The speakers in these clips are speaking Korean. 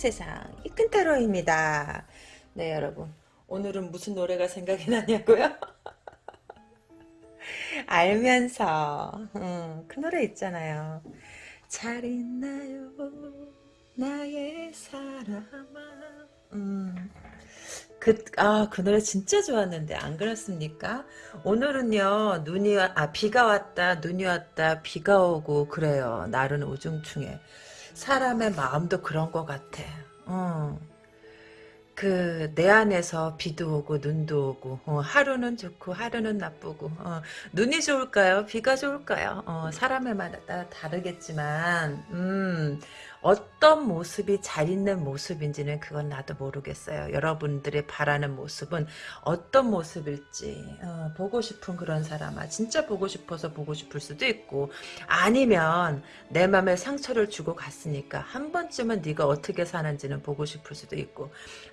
세상 이큰타로입니다. 네 여러분 오늘은 무슨 노래가 생각이 나냐고요? 알면서 음, 그 노래 있잖아요. 잘 있나요 나의 사람아 음. 그, 아, 그 노래 진짜 좋았는데, 안 그렇습니까? 오늘은요, 눈이, 아, 비가 왔다, 눈이 왔다, 비가 오고, 그래요. 날은 우중충해. 사람의 마음도 그런 것 같아. 어. 그, 내 안에서 비도 오고, 눈도 오고, 어, 하루는 좋고, 하루는 나쁘고, 어, 눈이 좋을까요? 비가 좋을까요? 어, 사람에마다 다르겠지만, 음, 어떤 모습이 잘 있는 모습인지는 그건 나도 모르겠어요. 여러분들이 바라는 모습은 어떤 모습일지 어, 보고 싶은 그런 사람아 진짜 보고 싶어서 보고 싶을 수도 있고 아니면 내 맘에 상처를 주고 갔으니까 한 번쯤은 네가 어떻게 사는지는 보고 싶을 수도 있고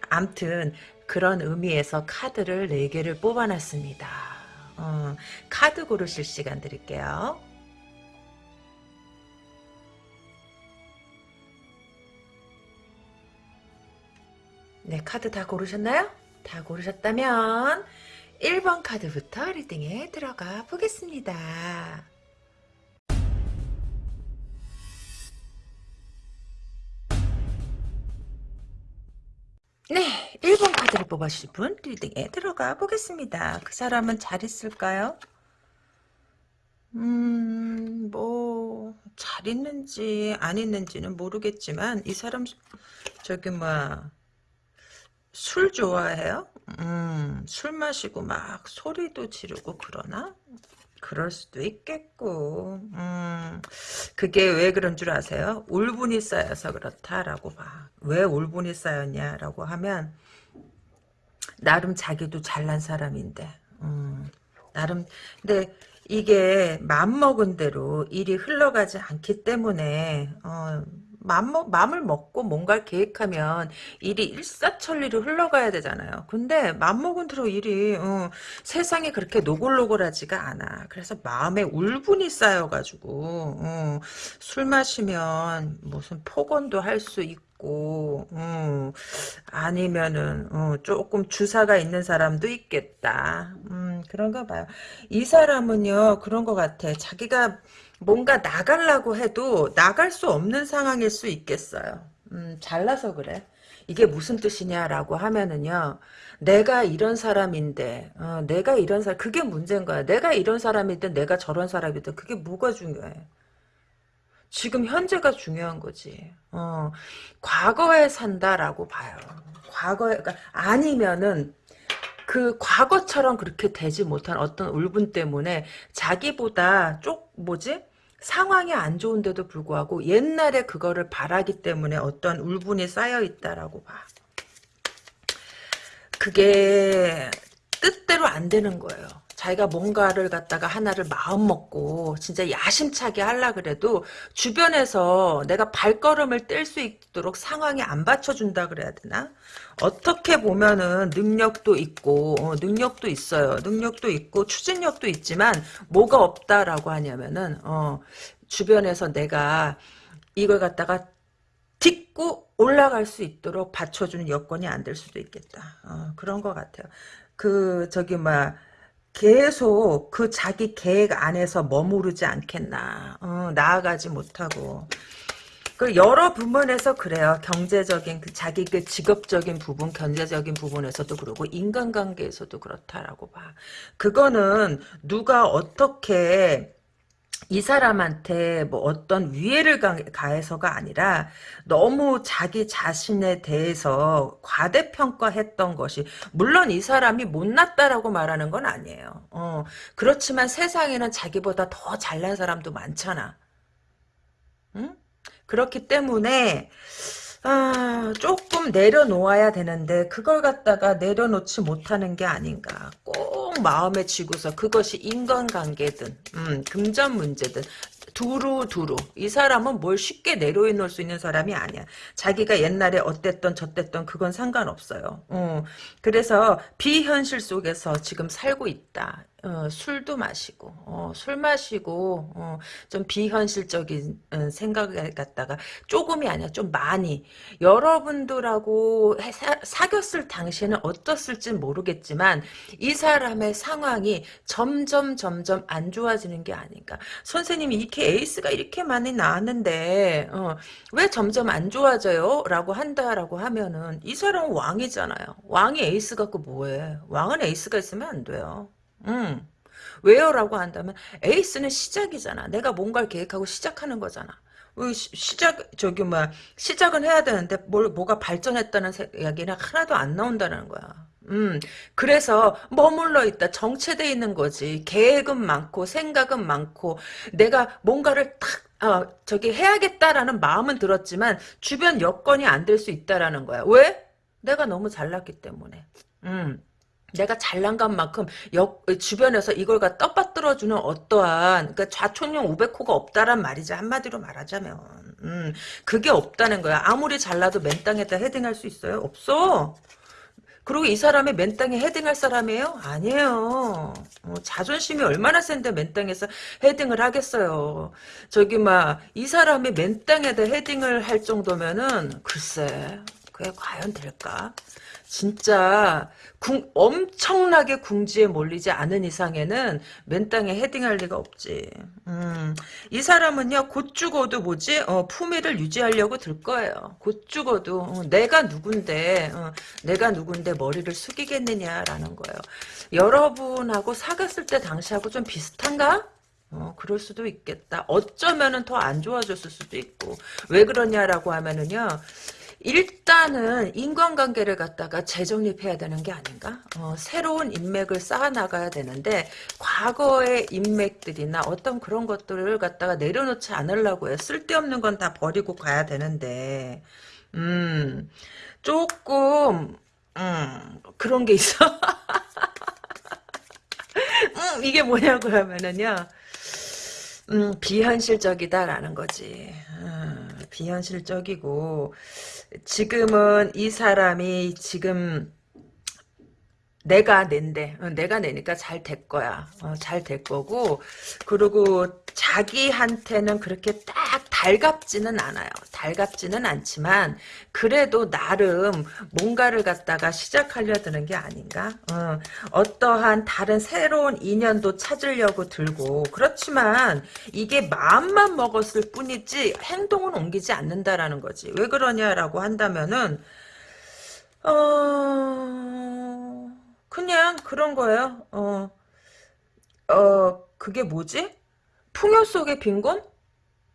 암튼 그런 의미에서 카드를 4개를 뽑아놨습니다. 어, 카드 고르실 시간 드릴게요. 네, 카드 다 고르셨나요? 다 고르셨다면 1번 카드부터 리딩에 들어가 보겠습니다. 네, 1번 카드를 뽑아주신 분 리딩에 들어가 보겠습니다. 그 사람은 잘 있을까요? 음, 뭐, 잘 있는지 안 있는지는 모르겠지만 이 사람 저기 뭐 술 좋아해요? 음, 술 마시고 막 소리도 지르고 그러나? 그럴 수도 있겠고, 음, 그게 왜 그런 줄 아세요? 울분이 쌓여서 그렇다라고 봐. 왜 울분이 쌓였냐라고 하면, 나름 자기도 잘난 사람인데, 음, 나름, 근데 이게 맘먹은 대로 일이 흘러가지 않기 때문에, 어, 맘, 마음을 먹고 뭔가를 계획하면 일이 일사천리로 흘러가야 되잖아요. 근데 맘먹은 대로 일이 어, 세상에 그렇게 노골노골하지가 않아. 그래서 마음에 울분이 쌓여가지고 어, 술 마시면 무슨 폭언도 할 수 있고 음, 아니면은 어, 조금 주사가 있는 사람도 있겠다. 음, 그런가 봐요. 이 사람은요 그런 것 같아. 자기가 뭔가 나가려고 해도 나갈 수 없는 상황일 수 있겠어요. 음, 잘나서 그래. 이게 무슨 뜻이냐라고 하면은요. 내가 이런 사람인데 어, 내가 이런 사람 그게 문제인 거야. 내가 이런 사람이든 내가 저런 사람이든 그게 뭐가 중요해. 지금 현재가 중요한 거지. 어, 과거에 산다라고 봐요. 과거에 그러니까 아니면은 그 과거처럼 그렇게 되지 못한 어떤 울분 때문에 자기보다 쪽 뭐지 상황이 안 좋은데도 불구하고 옛날에 그거를 바라기 때문에 어떤 울분이 쌓여 있다라고 봐. 그게 뜻대로 안 되는 거예요. 자기가 뭔가를 갖다가 하나를 마음 먹고 진짜 야심차게 하려 그래도 주변에서 내가 발걸음을 뗄 수 있도록 상황이 안 받쳐준다 그래야 되나? 어떻게 보면은 능력도 있고 어, 능력도 있어요. 능력도 있고 추진력도 있지만 뭐가 없다라고 하냐면은 어, 주변에서 내가 이걸 갖다가 딛고 올라갈 수 있도록 받쳐주는 여건이 안 될 수도 있겠다. 어, 그런 것 같아요. 그 저기 막 계속 그 자기 계획 안에서 머무르지 않겠나. 어, 나아가지 못하고. 그 여러 부분에서 그래요. 경제적인 그 자기 그 직업적인 부분, 경제적인 부분에서도 그러고 인간관계에서도 그렇다라고 봐. 그거는 누가 어떻게 이 사람한테 뭐 어떤 위해를 가해서가 아니라 너무 자기 자신에 대해서 과대평가했던 것이 물론 이 사람이 못났다라고 말하는 건 아니에요. 어, 그렇지만 세상에는 자기보다 더 잘난 사람도 많잖아. 응? 그렇기 때문에 아, 조금 내려놓아야 되는데 그걸 갖다가 내려놓지 못하는 게 아닌가. 꼭 마음에 쥐고서 그것이 인간관계든 음, 금전 문제든 두루두루 이 사람은 뭘 쉽게 내려놓을 수 있는 사람이 아니야. 자기가 옛날에 어땠던 저땠던 그건 상관없어요. 어, 그래서 비현실 속에서 지금 살고 있다. 어, 술도 마시고 어, 술 마시고 어, 좀 비현실적인 어, 생각을 갖다가 조금이 아니라 좀 많이 여러분들하고 해- 사, 사귀었을 당시에는 어떻을지 모르겠지만 이 사람의 상황이 점점 점점 안 좋아지는 게 아닌가. 선생님이 이렇게 에이스가 이렇게 많이 나왔는데 어, 왜 점점 안 좋아져요? 라고 한다라고 하면은 이 사람은 왕이잖아요. 왕이 에이스 갖고 뭐해? 왕은 에이스가 있으면 안 돼요 음. 왜요? 라고 한다면 에이스는 시작이잖아. 내가 뭔가를 계획하고 시작하는 거잖아. 시작 저기 뭐 시작은 해야 되는데 뭘 뭐가 발전했다는 세- 이야기는 하나도 안 나온다는 거야. 음, 그래서 머물러 있다, 정체돼 있는 거지. 계획은 많고 생각은 많고 내가 뭔가를 탁 어, 저기 해야겠다라는 마음은 들었지만 주변 여건이 안 될 수 있다라는 거야. 왜? 내가 너무 잘났기 때문에. 음. 내가 잘난 것만큼 역, 주변에서 이걸 갖 떠받들어주는 어떠한 그러니까 좌촌용 우백호가 없다란 말이지. 한마디로 말하자면. 음, 그게 없다는 거야. 아무리 잘나도 맨 땅에다 헤딩할 수 있어요? 없어. 그리고 이 사람이 맨 땅에 헤딩할 사람이에요? 아니에요. 어, 자존심이 얼마나 센데 맨 땅에서 헤딩을 하겠어요. 저기 막 이 사람이 맨 땅에다 헤딩을 할 정도면은 글쎄 그게 과연 될까 진짜 궁, 엄청나게 궁지에 몰리지 않은 이상에는 맨 땅에 헤딩할 리가 없지. 음, 이 사람은요 곧 죽어도 뭐지 어, 품위를 유지하려고 들 거예요. 곧 죽어도 어, 내가 누군데 어, 내가 누군데 머리를 숙이겠느냐라는 거예요. 여러분하고 사귀었을 때 당시하고 좀 비슷한가? 어, 그럴 수도 있겠다. 어쩌면은 더 안 좋아졌을 수도 있고. 왜 그러냐라고 하면은요. 일단은 인간관계를 갖다가 재정립해야 되는 게 아닌가? 어, 새로운 인맥을 쌓아나가야 되는데 과거의 인맥들이나 어떤 그런 것들을 갖다가 내려놓지 않으려고 해. 쓸데없는 건 다 버리고 가야 되는데 음 조금 음 그런 게 있어. 음, 이게 뭐냐고 하면은요. 음, 비현실적이다라는 거지. 음, 비현실적이고 지금은 이 사람이 지금 내가 낸데 어, 내가 내니까 잘 될 거야. 어, 잘될 거고. 그리고 자기한테는 그렇게 딱 달갑지는 않아요. 달갑지는 않지만 그래도 나름 뭔가를 갖다가 시작하려 드는 게 아닌가? 어, 떠한 다른 새로운 인연도 찾으려고 들고. 그렇지만 이게 마음만 먹었을 뿐이지 행동은 옮기지 않는다라는 거지. 왜 그러냐라고 한다면은 어... 그냥 그런 거예요. 어, 어, 그게 뭐지? 풍요 속의 빈곤?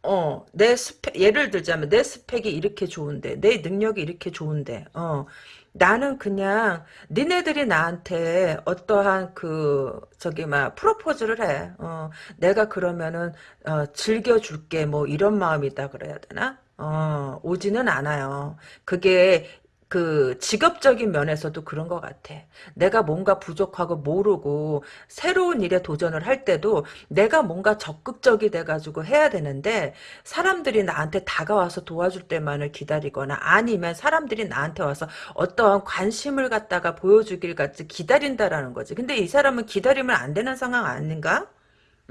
어, 내 스펙, 예를 들자면 내 스펙이 이렇게 좋은데, 내 능력이 이렇게 좋은데, 어, 나는 그냥 니네들이 나한테 어떠한 그 저기 막 프로포즈를 해. 어, 내가 그러면은 어, 즐겨줄게 뭐 이런 마음이다 그래야 되나? 어, 오지는 않아요. 그게 그 직업적인 면에서도 그런 것 같아. 내가 뭔가 부족하고 모르고 새로운 일에 도전을 할 때도 내가 뭔가 적극적이 돼가지고 해야 되는데 사람들이 나한테 다가와서 도와줄 때만을 기다리거나 아니면 사람들이 나한테 와서 어떠한 관심을 갖다가 보여주길 같이 기다린다라는 거지. 근데 이 사람은 기다리면 안 되는 상황 아닌가?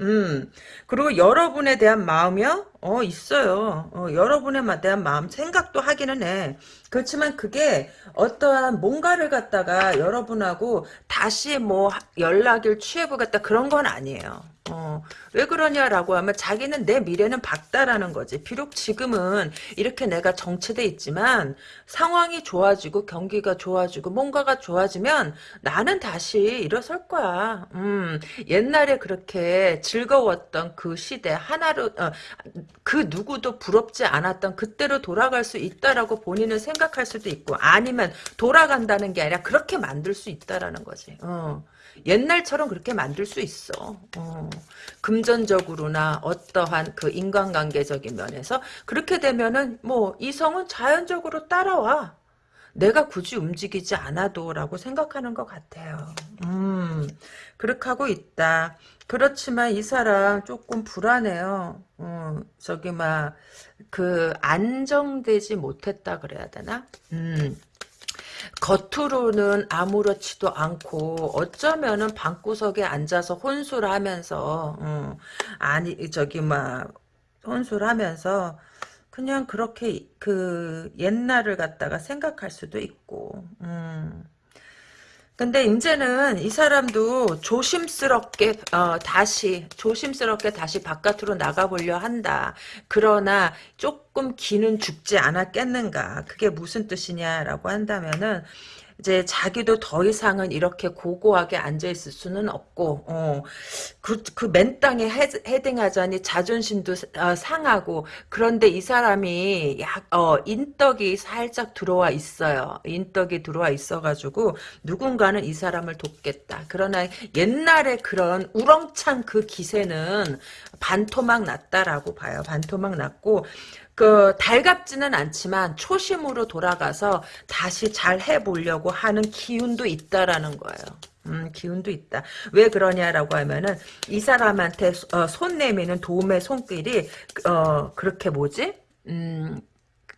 음, 그리고 여러분에 대한 마음이요? 어, 있어요. 어, 여러분에 대한 마음, 생각도 하기는 해. 그렇지만 그게 어떠한 뭔가를 갖다가 여러분하고 다시 뭐 연락을 취해보겠다 그런 건 아니에요. 어, 왜 그러냐라고 하면 자기는 내 미래는 밝다라는 거지. 비록 지금은 이렇게 내가 정체돼 있지만 상황이 좋아지고 경기가 좋아지고 뭔가가 좋아지면 나는 다시 일어설 거야. 음, 옛날에 그렇게 즐거웠던 그 시대 하나로 어, 그 누구도 부럽지 않았던 그때로 돌아갈 수 있다라고 본인은 생각할 수도 있고 아니면 돌아간다는 게 아니라 그렇게 만들 수 있다라는 거지. 어. 옛날처럼 그렇게 만들 수 있어. 어. 금전적으로나 어떠한 그 인간관계적인 면에서 그렇게 되면은 뭐 이성은 자연적으로 따라와. 내가 굳이 움직이지 않아도라고 생각하는 것 같아요. 음, 그렇게 하고 있다. 그렇지만 이 사람 조금 불안해요. 어, 저기 막 그 안정되지 못했다 그래야 되나? 음. 겉으로는 아무렇지도 않고 어쩌면은 방구석에 앉아서 혼술 하면서 어, 아니 저기 막 혼술 하면서 그냥 그렇게 그 옛날을 갖다가 생각할 수도 있고 음. 근데 이제는 이 사람도 조심스럽게 어, 다시 조심스럽게 다시 바깥으로 나가보려 한다. 그러나 조금 기는 죽지 않았겠는가. 그게 무슨 뜻이냐라고 한다면은 이제 자기도 더 이상은 이렇게 고고하게 앉아 있을 수는 없고, 어, 그, 그 맨 땅에 헤딩하자니 자존심도 어, 상하고, 그런데 이 사람이 약, 어, 인덕이 살짝 들어와 있어요. 인덕이 들어와 있어가지고, 누군가는 이 사람을 돕겠다. 그러나 옛날에 그런 우렁찬 그 기세는 반토막 났다라고 봐요. 반토막 났고, 그 달갑지는 않지만 초심으로 돌아가서 다시 잘 해보려고 하는 기운도 있다라는 거예요. 음, 기운도 있다. 왜 그러냐라고 하면은 이 사람한테 어, 손 내미는 도움의 손길이 어, 그렇게 뭐지? 음,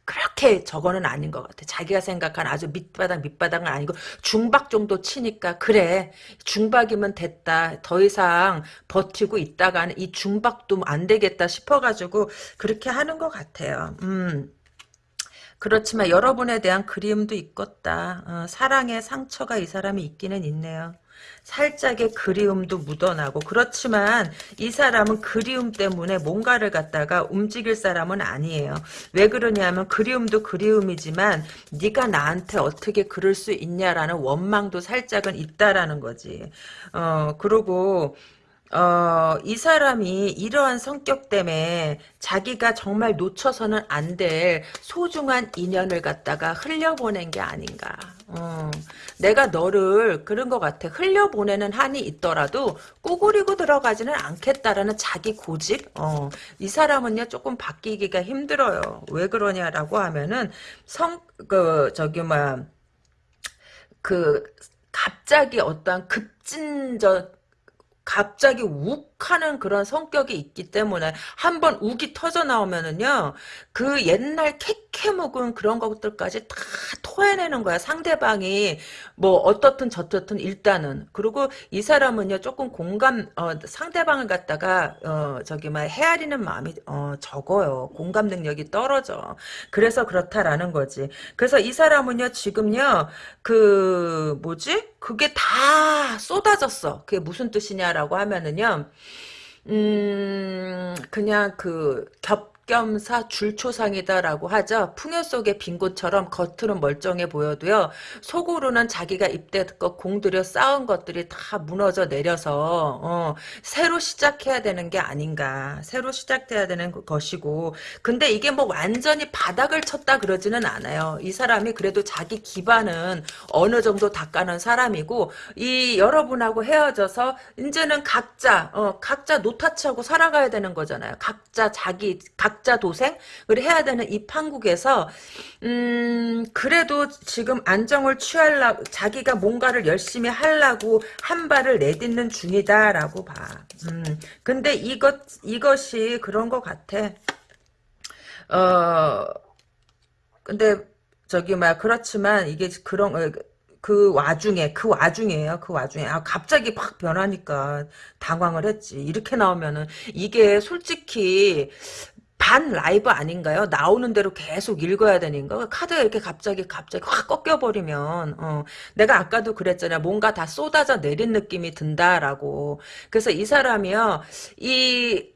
그렇게 저거는 아닌 것 같아. 자기가 생각한 아주 밑바닥 밑바닥은 아니고 중박 정도 치니까 그래 중박이면 됐다. 더 이상 버티고 있다가는 이 중박도 안 되겠다 싶어가지고 그렇게 하는 것 같아요. 음. 그렇지만 여러분에 대한 그리움도 있겠다. 어, 사랑의 상처가 이 사람이 있기는 있네요. 살짝의 그리움도 묻어나고 그렇지만 이 사람은 그리움 때문에 뭔가를 갖다가 움직일 사람은 아니에요. 왜 그러냐면 그리움도 그리움이지만 네가 나한테 어떻게 그럴 수 있냐라는 원망도 살짝은 있다라는 거지. 어 그리고 어, 이 사람이 이러한 성격 때문에 자기가 정말 놓쳐서는 안 될 소중한 인연을 갖다가 흘려보낸 게 아닌가. 어, 내가 너를 그런 것 같아. 흘려보내는 한이 있더라도 꾸구리고 들어가지는 않겠다라는 자기 고집. 어, 이 사람은요 조금 바뀌기가 힘들어요. 왜 그러냐라고 하면은 성 그 저기 뭐야 그 갑자기 어떠한 급진저 갑자기 욱 하는 그런 성격이 있기 때문에 한번 욱이 터져 나오면은요 그 옛날 캐캐 묵은 그런 것들까지 다 토해내는 거야. 상대방이 뭐 어떻든 저떻든 일단은. 그리고 이 사람은요 조금 공감 어, 상대방을 갖다가 어, 저기 막 헤아리는 마음이 어, 적어요. 공감 능력이 떨어져. 그래서 그렇다라는 거지. 그래서 이 사람은요 지금요 그 뭐지? 그게 다 쏟아졌어. 그게 무슨 뜻이냐라고 하면은요 음 그냥 그 겹, 겸사 줄초상이다라고 하죠. 풍요 속의 빈 곳처럼 겉으로 멀쩡해 보여도요. 속으로는 자기가 입대껏 공들여 쌓은 것들이 다 무너져 내려서 어, 새로 시작해야 되는 게 아닌가. 새로 시작돼야 되는 것이고 근데 이게 뭐 완전히 바닥을 쳤다 그러지는 않아요. 이 사람이 그래도 자기 기반은 어느 정도 닦아놓은 사람이고 이 여러분하고 헤어져서 이제는 각자 어, 각자 노타치하고 살아가야 되는 거잖아요. 각자 자기 각 각자 도생을 해야 되는 이 판국에서 음 그래도 지금 안정을 취하려고 자기가 뭔가를 열심히 하려고 한 발을 내딛는 중이다라고 봐. 음 근데 이것 이것이 그런 것 같아. 어 근데 저기 막 그렇지만 이게 그런 어, 그 와중에 그 와중에요 그 와중에 아 갑자기 확 변하니까 당황을 했지 이렇게 나오면은 이게 솔직히 반 라이브 아닌가요? 나오는 대로 계속 읽어야 되는 거. 카드가 이렇게 갑자기 갑자기 확 꺾여버리면 어, 내가 아까도 그랬잖아요. 뭔가 다 쏟아져 내린 느낌이 든다라고. 그래서 이 사람이요. 이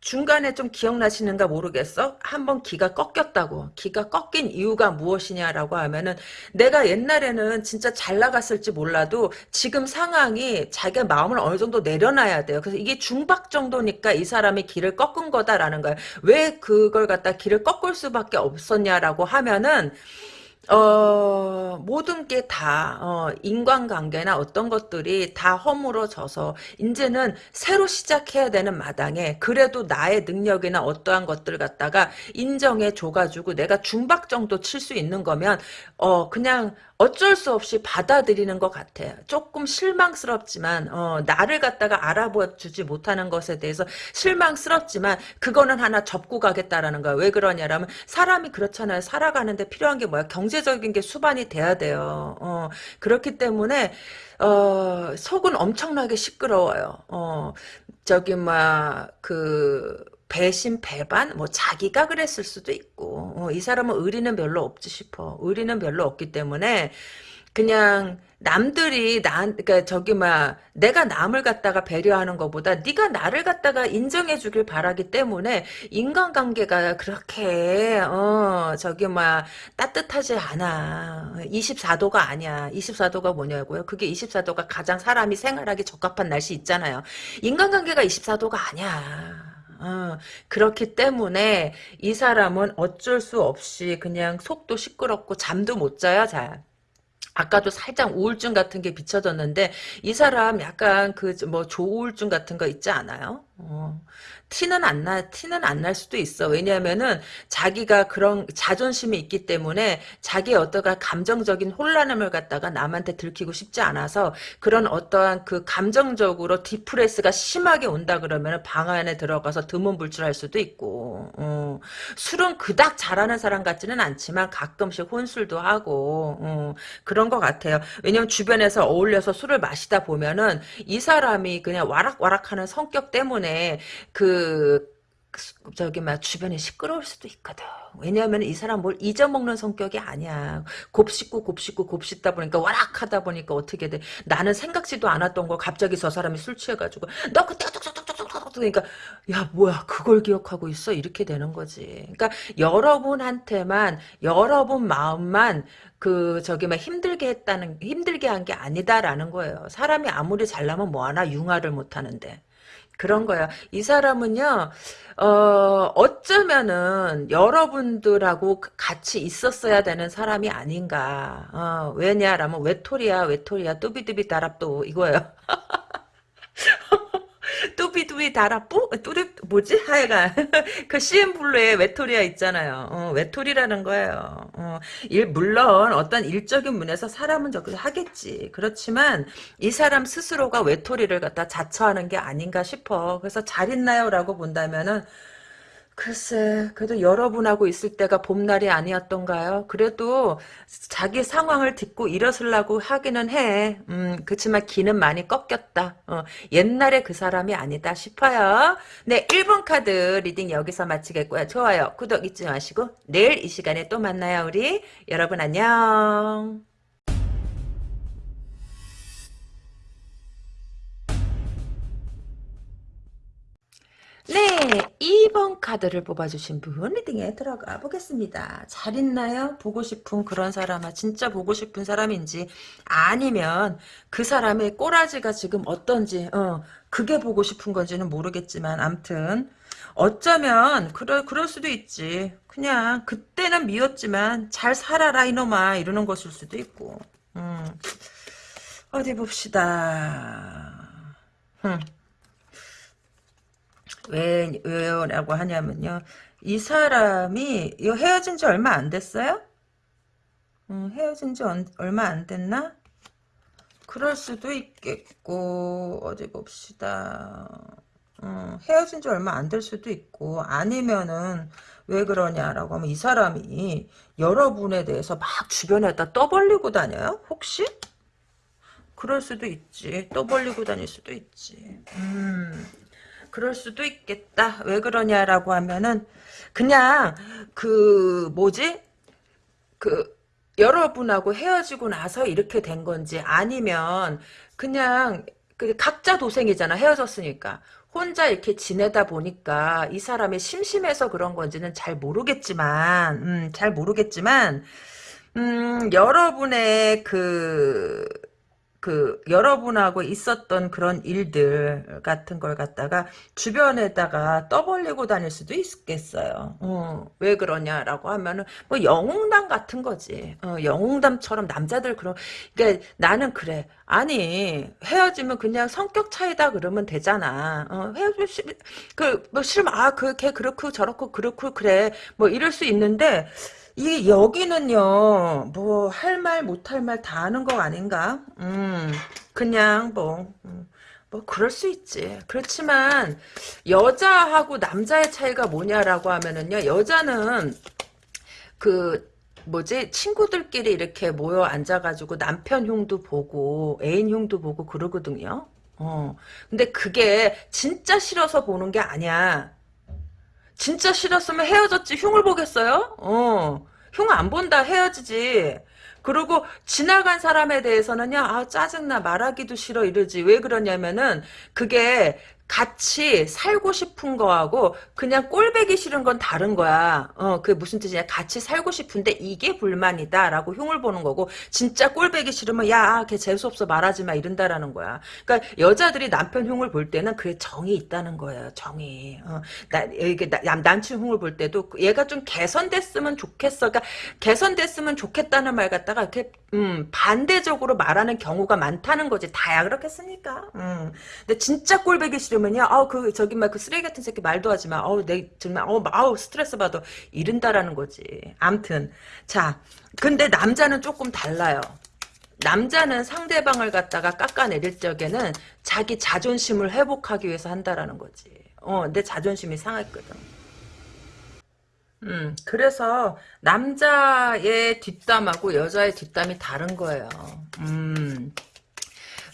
중간에 좀 기억나시는가 모르겠어? 한번 기가 꺾였다고. 기가 꺾인 이유가 무엇이냐라고 하면은 내가 옛날에는 진짜 잘 나갔을지 몰라도 지금 상황이 자기 마음을 어느 정도 내려놔야 돼요. 그래서 이게 중박 정도니까 이 사람이 길을 꺾은 거다라는 거예요. 왜 그걸 갖다 길을 꺾을 수밖에 없었냐라고 하면은 어, 모든 게 다, 어, 인간관계나 어떤 것들이 다 허물어져서, 이제는 새로 시작해야 되는 마당에, 그래도 나의 능력이나 어떠한 것들 갖다가 인정해 줘가지고 내가 중박 정도 칠 수 있는 거면, 어, 그냥, 어쩔 수 없이 받아들이는 것 같아요. 조금 실망스럽지만 어, 나를 갖다가 알아봐 주지 못하는 것에 대해서 실망스럽지만 그거는 하나 접고 가겠다라는 거야. 왜 그러냐라면 사람이 그렇잖아요. 살아가는데 필요한 게 뭐야? 경 경제적인 게 수반이 돼야 돼요. 어, 그렇기 때문에 어, 속은 엄청나게 시끄러워요. 어, 저기 막그 배신 배반 뭐 자기가 그랬을 수도 있고 어, 이 사람은 의리는 별로 없지 싶어. 의리는 별로 없기 때문에 그냥 남들이 나 그러니까 저기 막 내가 남을 갖다가 배려하는 것보다 네가 나를 갖다가 인정해 주길 바라기 때문에 인간관계가 그렇게 어 저기 막 따뜻하지 않아. 24도가 아니야. 24도가 뭐냐고요? 그게 24도가 가장 사람이 생활하기 적합한 날씨 있잖아요. 인간관계가 24도가 아니야 어, 그렇기 때문에 이 사람은 어쩔 수 없이 그냥 속도 시끄럽고 잠도 못 자요 잘 아까도 살짝 우울증 같은 게 비춰졌는데 이 사람 약간 그 뭐 조우울증 같은 거 있지 않아요? 어. 티는 안 나, 티는 안 날 수도 있어. 왜냐하면은 자기가 그런 자존심이 있기 때문에 자기의 어떠한 감정적인 혼란함을 갖다가 남한테 들키고 싶지 않아서 그런 어떠한 그 감정적으로 디프레스가 심하게 온다 그러면 방 안에 들어가서 드문불출할 수도 있고, 어. 술은 그닥 잘하는 사람 같지는 않지만 가끔씩 혼술도 하고, 어. 그런 것 같아요. 왜냐면 주변에서 어울려서 술을 마시다 보면은 이 사람이 그냥 와락와락하는 성격 때문에 그 저기 막 주변에 시끄러울 수도 있거든. 왜냐하면 이 사람 뭘 잊어먹는 성격이 아니야. 곱씹고 곱씹고 곱씹다 보니까 와락하다 보니까 어떻게 돼. 나는 생각지도 않았던 걸 갑자기 저 사람이 술 취해가지고 너 그때 뚝뚝뚝뚝뚝 그러니까 야 뭐야 그걸 기억하고 있어 이렇게 되는 거지. 그러니까 여러분한테만 여러분 마음만 그 저기 막 힘들게 했다는 힘들게 한 게 아니다라는 거예요. 사람이 아무리 잘나면 뭐하나 융화를 못하는데. 그런 거야. 이 사람은요, 어, 어쩌면은 여러분들하고 같이 있었어야 되는 사람이 아닌가. 어, 왜냐라면 외톨이야, 외톨이야, 뚜비뚜비 다랍도 이거예요. 뚜비뚜비 다라뿌? 뚜리 뭐지? 하여간 그 CM 블루의 외톨이야 있잖아요. 어, 외톨이라는 거예요. 어, 일, 물론 어떤 일적인 면에서 사람은 저기 하겠지. 그렇지만 이 사람 스스로가 외톨이를 갖다 자처하는 게 아닌가 싶어. 그래서 잘 있나요? 라고 본다면은 글쎄, 그래도 여러분하고 있을 때가 봄날이 아니었던가요? 그래도 자기 상황을 딛고 일어서려고 하기는 해. 음, 그치만 기는 많이 꺾였다. 어, 옛날에 그 사람이 아니다 싶어요. 네, 1번 카드 reading 여기서 마치겠고요. 좋아요, 구독 잊지 마시고 내일 이 시간에 또 만나요, 우리. 여러분 안녕. 네, 2번 카드를 뽑아주신 분 리딩에 들어가 보겠습니다. 잘 있나요? 보고 싶은 그런 사람아 진짜 보고 싶은 사람인지 아니면 그 사람의 꼬라지가 지금 어떤지 어, 그게 보고 싶은 건지는 모르겠지만 암튼 어쩌면 그럴, 그럴 수도 있지. 그냥 그때는 미웠지만 잘 살아라 이놈아 이러는 것일 수도 있고 음. 어디 봅시다. 흠. 왜, 왜요? 라고 하냐면요. 이 사람이 이 헤어진 지 얼마 안 됐어요? 음, 헤어진 지 얼마 안 됐나? 그럴 수도 있겠고 어디 봅시다. 음, 헤어진 지 얼마 안 될 수도 있고 아니면은 왜 그러냐라고 하면 이 사람이 여러분에 대해서 막 주변에다 떠벌리고 다녀요? 혹시? 그럴 수도 있지. 떠벌리고 다닐 수도 있지. 음, 그럴 수도 있겠다. 왜 그러냐라고 하면은 그냥 그 뭐지? 그 여러분하고 헤어지고 나서 이렇게 된 건지 아니면 그냥 그 각자 도생이잖아. 헤어졌으니까. 혼자 이렇게 지내다 보니까 이 사람이 심심해서 그런 건지는 잘 모르겠지만 음, 잘 모르겠지만 음, 여러분의 그 그 여러분하고 있었던 그런 일들 같은 걸 갖다가 주변에다가 떠벌리고 다닐 수도 있겠어요. 어, 왜 그러냐라고 하면은 뭐 영웅담 같은 거지. 어, 영웅담처럼 남자들 그런 그러니까 나는 그래. 아니 헤어지면 그냥 성격 차이다 그러면 되잖아. 어, 헤어지 그뭐 싫으면 아그걔 그렇고 저렇고 그렇고 그래 뭐 이럴 수 있는데 이 여기는요 뭐 할 말 못할 말 다 하는 거 아닌가 음 그냥 뭐 음, 뭐 그럴 수 있지 그렇지만 여자하고 남자의 차이가 뭐냐라고 하면은요 여자는 그 뭐지 친구들끼리 이렇게 모여 앉아가지고 남편 흉도 보고 애인 흉도 보고 그러거든요. 어 근데 그게 진짜 싫어서 보는 게 아니야. 진짜 싫었으면 헤어졌지 흉을 보겠어요? 어 흉 안 본다 헤어지지. 그리고 지나간 사람에 대해서는요 아 짜증나 말하기도 싫어 이러지 왜 그러냐면은 그게 같이 살고 싶은 거하고 그냥 꼴배기 싫은 건 다른 거야. 어, 그게 무슨 뜻이냐. 같이 살고 싶은데 이게 불만이다 라고 흉을 보는 거고 진짜 꼴배기 싫으면 야, 걔 재수없어 말하지 마 이런다라는 거야. 그러니까 여자들이 남편 흉을 볼 때는 그게 정이 있다는 거예요. 정이. 어, 나 이게 나, 남친 흉을 볼 때도 얘가 좀 개선됐으면 좋겠어. 그러니까 개선됐으면 좋겠다는 말 갖다가 이렇게 음, 반대적으로 말하는 경우가 많다는 거지. 다야 그렇겠습니까? 음. 근데 진짜 꼴배기 싫으면 요. 아우 그 저기 막 그 쓰레기 같은 새끼 말도 하지 마. 아우 내 정말 아우 아우 스트레스 받아. 이른다라는 거지. 암튼 자, 근데 남자는 조금 달라요. 남자는 상대방을 갖다가 깎아내릴 적에는 자기 자존심을 회복하기 위해서 한다라는 거지. 어, 내 자존심이 상했거든. 음, 그래서 남자의 뒷담하고 여자의 뒷담이 다른 거예요. 음.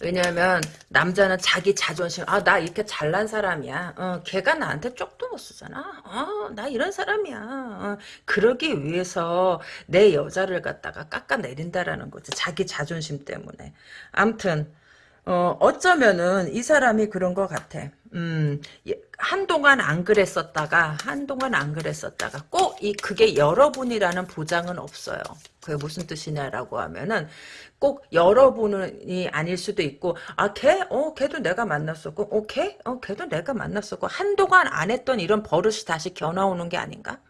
왜냐면 남자는 자기 자존심 아 나 이렇게 잘난 사람이야. 어, 걔가 나한테 쪽도 못 쓰잖아. 어, 나 이런 사람이야. 어, 그러기 위해서 내 여자를 갖다가 깎아내린다라는 거지 자기 자존심 때문에. 암튼 어, 어쩌면은 이 사람이 그런 것 같아. 음, 예, 한동안 안 그랬었다가, 한동안 안 그랬었다가, 꼭 이, 그게 여러분이라는 보장은 없어요. 그게 무슨 뜻이냐라고 하면은, 꼭 여러분이 아닐 수도 있고, 아, 걔? 어, 걔도 내가 만났었고, 어, 걔? 어, 걔도 내가 만났었고, 한동안 안 했던 이런 버릇이 다시 겨나오는 게 아닌가?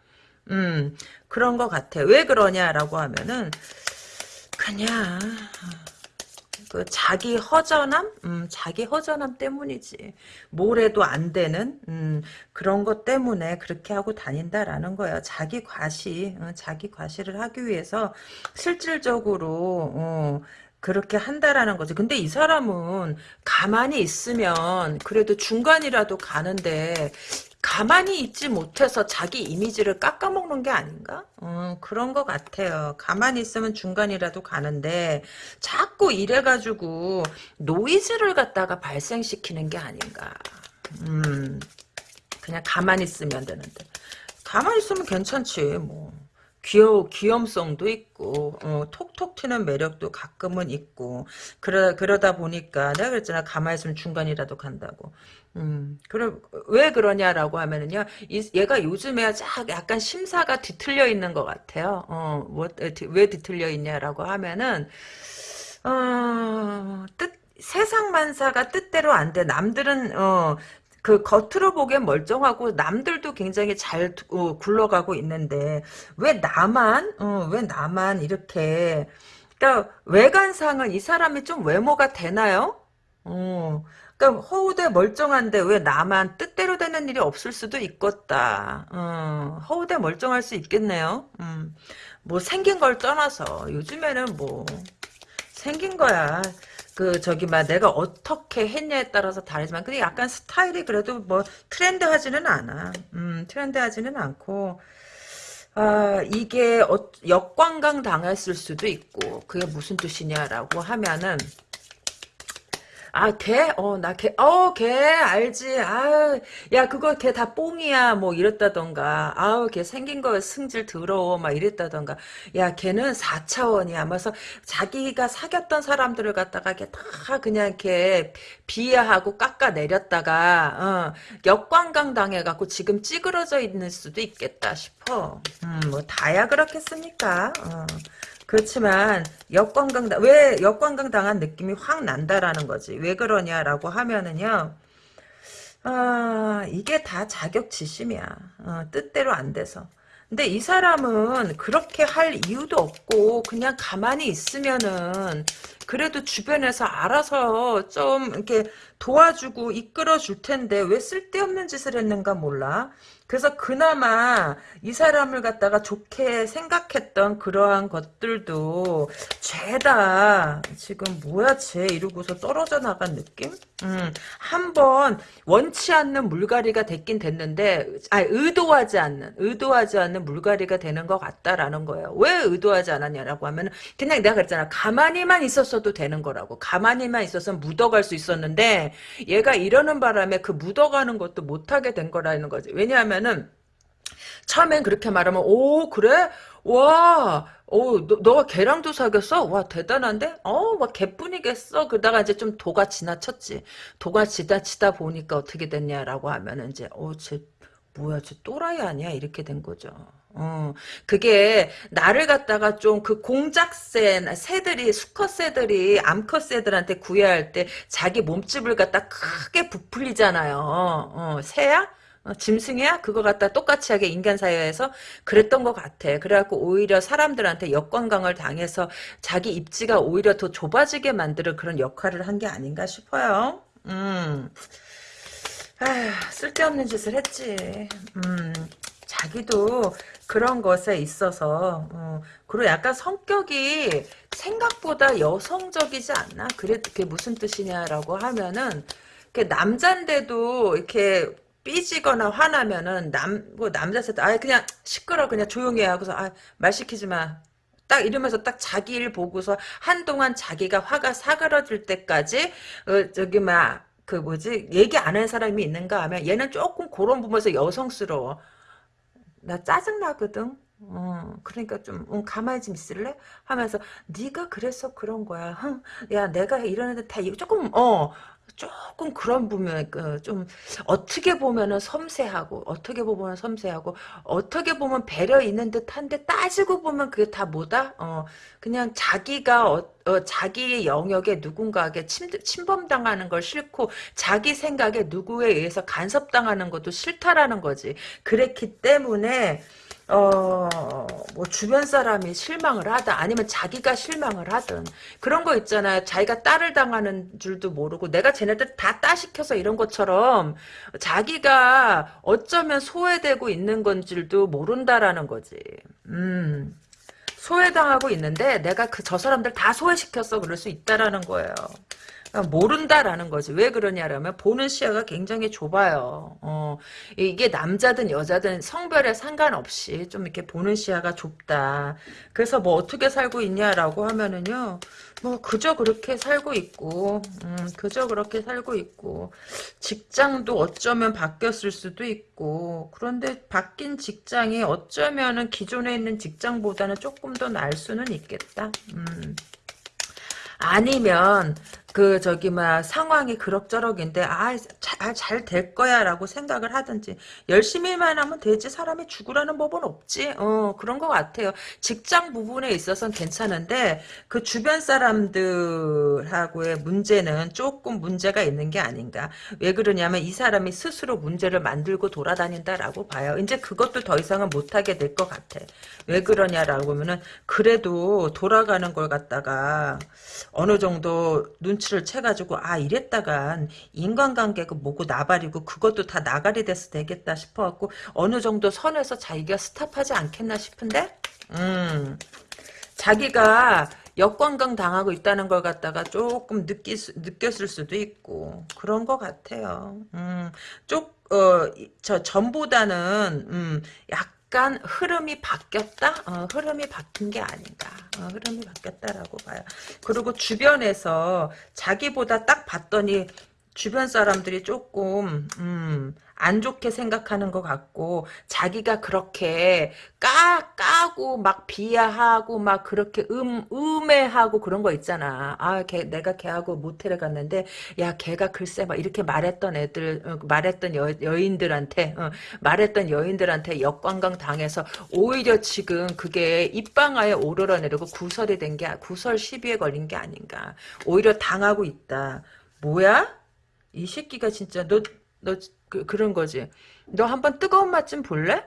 음, 그런 것 같아. 왜 그러냐라고 하면은, 그냥, 그 자기 허전함, 음, 자기 허전함 때문이지. 뭘 해도 안 되는 음, 그런 것 때문에 그렇게 하고 다닌다라는 거예요. 자기 과시, 어, 자기 과시를 하기 위해서 실질적으로 어, 그렇게 한다라는 거지. 근데 이 사람은 가만히 있으면 그래도 중간이라도 가는데 가만히 있지 못해서 자기 이미지를 깎아먹는 게 아닌가? 어, 그런 것 같아요. 가만히 있으면 중간이라도 가는데 자꾸 이래가지고 노이즈를 갖다가 발생시키는 게 아닌가. 음, 그냥 가만히 있으면 되는데. 가만히 있으면 괜찮지, 뭐. 귀여 귀염성도 있고 어, 톡톡 튀는 매력도 가끔은 있고 그러 그러다 보니까 내가 그랬잖아 가만히 있으면 중간이라도 간다고 음, 그럼 왜 그러냐라고 하면은요, 이, 얘가 요즘에 약간 심사가 뒤틀려 있는 것 같아요. 어, 뭐, 왜 뒤틀려 있냐라고 하면은, 어, 뜻, 세상 만사가 뜻대로 안 돼. 남들은, 어, 그 겉으로 보기엔 멀쩡하고 남들도 굉장히 잘 어, 굴러가고 있는데 왜 나만 어, 왜 나만 이렇게 그러니까 외관상은 이 사람이 좀 외모가 되나요? 어, 그러니까 허우대 멀쩡한데 왜 나만 뜻대로 되는 일이 없을 수도 있겠다. 어, 허우대 멀쩡할 수 있겠네요. 음, 뭐 생긴 걸 떠나서 요즘에는 뭐 생긴 거야. 그 저기 막 내가 어떻게 했냐에 따라서 다르지만 근데 약간 스타일이 그래도 뭐 트렌드하지는 않아. 음, 트렌드하지는 않고 아 이게 어, 역관광 당했을 수도 있고 그게 무슨 뜻이냐라고 하면은 아, 걔? 어, 나 걔, 어, 걔, 알지. 아 야, 그거 걔다 뽕이야. 뭐, 이랬다던가. 아우, 걔 생긴 거 승질 더러워. 막 이랬다던가. 야, 걔는 4차원이야. 그래서 자기가 사귀었던 사람들을 갖다가 걔 다 그냥 이렇게 비하하고 깎아내렸다가, 어, 역관광 당해갖고 지금 찌그러져 있는 수도 있겠다 싶어. 음, 뭐, 다야 그렇겠습니까? 어. 그렇지만 역관광 왜 역관광 당한 느낌이 확 난다라는 거지. 왜 그러냐라고 하면은요. 아 이게 다 자격지심이야. 어, 뜻대로 안 돼서. 근데 이 사람은 그렇게 할 이유도 없고 그냥 가만히 있으면은 그래도 주변에서 알아서 좀 이렇게 도와주고 이끌어 줄 텐데 왜 쓸데없는 짓을 했는가 몰라. 그래서 그나마 이 사람을 갖다가 좋게 생각했던 그러한 것들도 죄다 지금 뭐야 죄 이러고서 떨어져 나간 느낌? 음, 한번 원치 않는 물갈이가 됐긴 됐는데 아 의도하지 않는 의도하지 않는 물갈이가 되는 것 같다라는 거예요. 왜 의도하지 않았냐라고 하면 그냥 내가 그랬잖아 가만히만 있었어도 되는 거라고 가만히만 있었으면 묻어갈 수 있었는데 얘가 이러는 바람에 그 묻어가는 것도 못하게 된 거라는 거지. 왜냐하면 은 처음엔 그렇게 말하면 오 그래? 와, 오, 너, 너가 걔랑도 사귀었어? 와, 대단한데? 어, 막 개뿐이겠어? 그러다가 이제 좀 도가 지나쳤지. 도가 지나치다 보니까 어떻게 됐냐라고 하면은 이제, 어, 쟤, 뭐야, 쟤 또라이 아니야? 이렇게 된 거죠. 어, 그게 나를 갖다가 좀 그 공작새 새들이 수컷 새들이 암컷 새들한테 구애할 때 자기 몸집을 갖다 크게 부풀리잖아요. 어, 새야? 어, 짐승이야? 그거 갖다 똑같이 하게 인간 사회에서 그랬던 것 같아. 그래갖고 오히려 사람들한테 역관광을 당해서 자기 입지가 오히려 더 좁아지게 만드는 그런 역할을 한 게 아닌가 싶어요. 음. 아휴, 쓸데없는 짓을 했지. 음, 자기도 그런 것에 있어서, 어, 그리고 약간 성격이 생각보다 여성적이지 않나? 그래, 그게 무슨 뜻이냐라고 하면은, 남잔데도 이렇게 삐지거나 화나면은 남, 뭐 남자한테 아 그냥 시끄러 그냥 조용히 해 하고서 아, 말 시키지 마. 딱 이러면서 딱 자기 일 보고서 한동안 자기가 화가 사그러질 때까지 어, 저기 막 그 뭐지 얘기 안 하는 사람이 있는가 하면 얘는 조금 그런 부분에서 여성스러워. 나 짜증 나거든. 어, 그러니까 좀 응, 가만히 좀 있을래? 하면서 네가 그래서 그런 거야. 흥, 야 내가 이러는데 다 이거 조금 어 조금 그런 부분 좀 어떻게 보면은 섬세하고 어떻게 보면 섬세하고 어떻게 보면 배려 있는 듯한데 따지고 보면 그게 다 뭐다? 어 그냥 자기가 어, 어, 자기의 영역에 누군가에게 침, 침범당하는 걸 싫고 자기 생각에 누구에 의해서 간섭당하는 것도 싫다라는 거지. 그랬기 때문에 어, 뭐, 주변 사람이 실망을 하다, 아니면 자기가 실망을 하든, 그런 거 있잖아요. 자기가 딸을 당하는 줄도 모르고, 내가 쟤네들 다 따시켜서 이런 것처럼, 자기가 어쩌면 소외되고 있는 건 줄도 모른다라는 거지. 음. 소외당하고 있는데, 내가 그, 저 사람들 다 소외시켰어. 그럴 수 있다라는 거예요. 모른다라는 거지. 왜 그러냐라면 보는 시야가 굉장히 좁아요. 어, 이게 남자든 여자든 성별에 상관없이 좀 이렇게 보는 시야가 좁다. 그래서 뭐 어떻게 살고 있냐라고 하면은요. 뭐 그저 그렇게 살고 있고 음, 그저 그렇게 살고 있고 직장도 어쩌면 바뀌었을 수도 있고 그런데 바뀐 직장이 어쩌면은 기존에 있는 직장보다는 조금 더 나을 수는 있겠다. 음. 아니면 그 저기 막 상황이 그럭저럭인데 아잘 될 거야라고 생각을 하든지 열심히만 하면 되지 사람이 죽으라는 법은 없지. 어 그런 것 같아요. 직장 부분에 있어서는 괜찮은데 그 주변 사람들하고의 문제는 조금 문제가 있는 게 아닌가. 왜 그러냐면 이 사람이 스스로 문제를 만들고 돌아다닌다라고 봐요. 이제 그것도 더 이상은 못하게 될 것 같아. 왜 그러냐라고 하면은 그래도 돌아가는 걸 갖다가 어느 정도 눈치 를 채가지고 아 이랬다간 인간관계가 뭐고 나발이고 그것도 다 나가리 돼서 되겠다 싶어갖고 어느 정도 선에서 자기가 스탑하지 않겠나 싶은데? 음. 자기가 역관광 당하고 있다는 걸 갖다가 조금 느끼, 느꼈을 수도 있고 그런 것 같아요. 음, 쪽, 어, 저 전보다는 음, 약 약간 흐름이 바뀌었다? 어, 흐름이 바뀐 게 아닌가. 어, 흐름이 바뀌었다라고 봐요. 그리고 주변에서 자기보다 딱 봤더니 주변 사람들이 조금 음, 안 좋게 생각하는 것 같고 자기가 그렇게 까 까고 막 비하하고 막 그렇게 음 음해하고 그런 거 있잖아. 아, 걔 내가 걔하고 모텔에 갔는데 야, 걔가 글쎄 막 이렇게 말했던 애들 어, 말했던 여, 여인들한테 어, 말했던 여인들한테 역관광 당해서 오히려 지금 그게 입방아에 오르러내리고 구설이 된 게 구설 시비에 걸린 게 아닌가. 오히려 당하고 있다. 뭐야? 이 새끼가 진짜 너너 그, 그런 거지. 너 한번 뜨거운 맛 좀 볼래?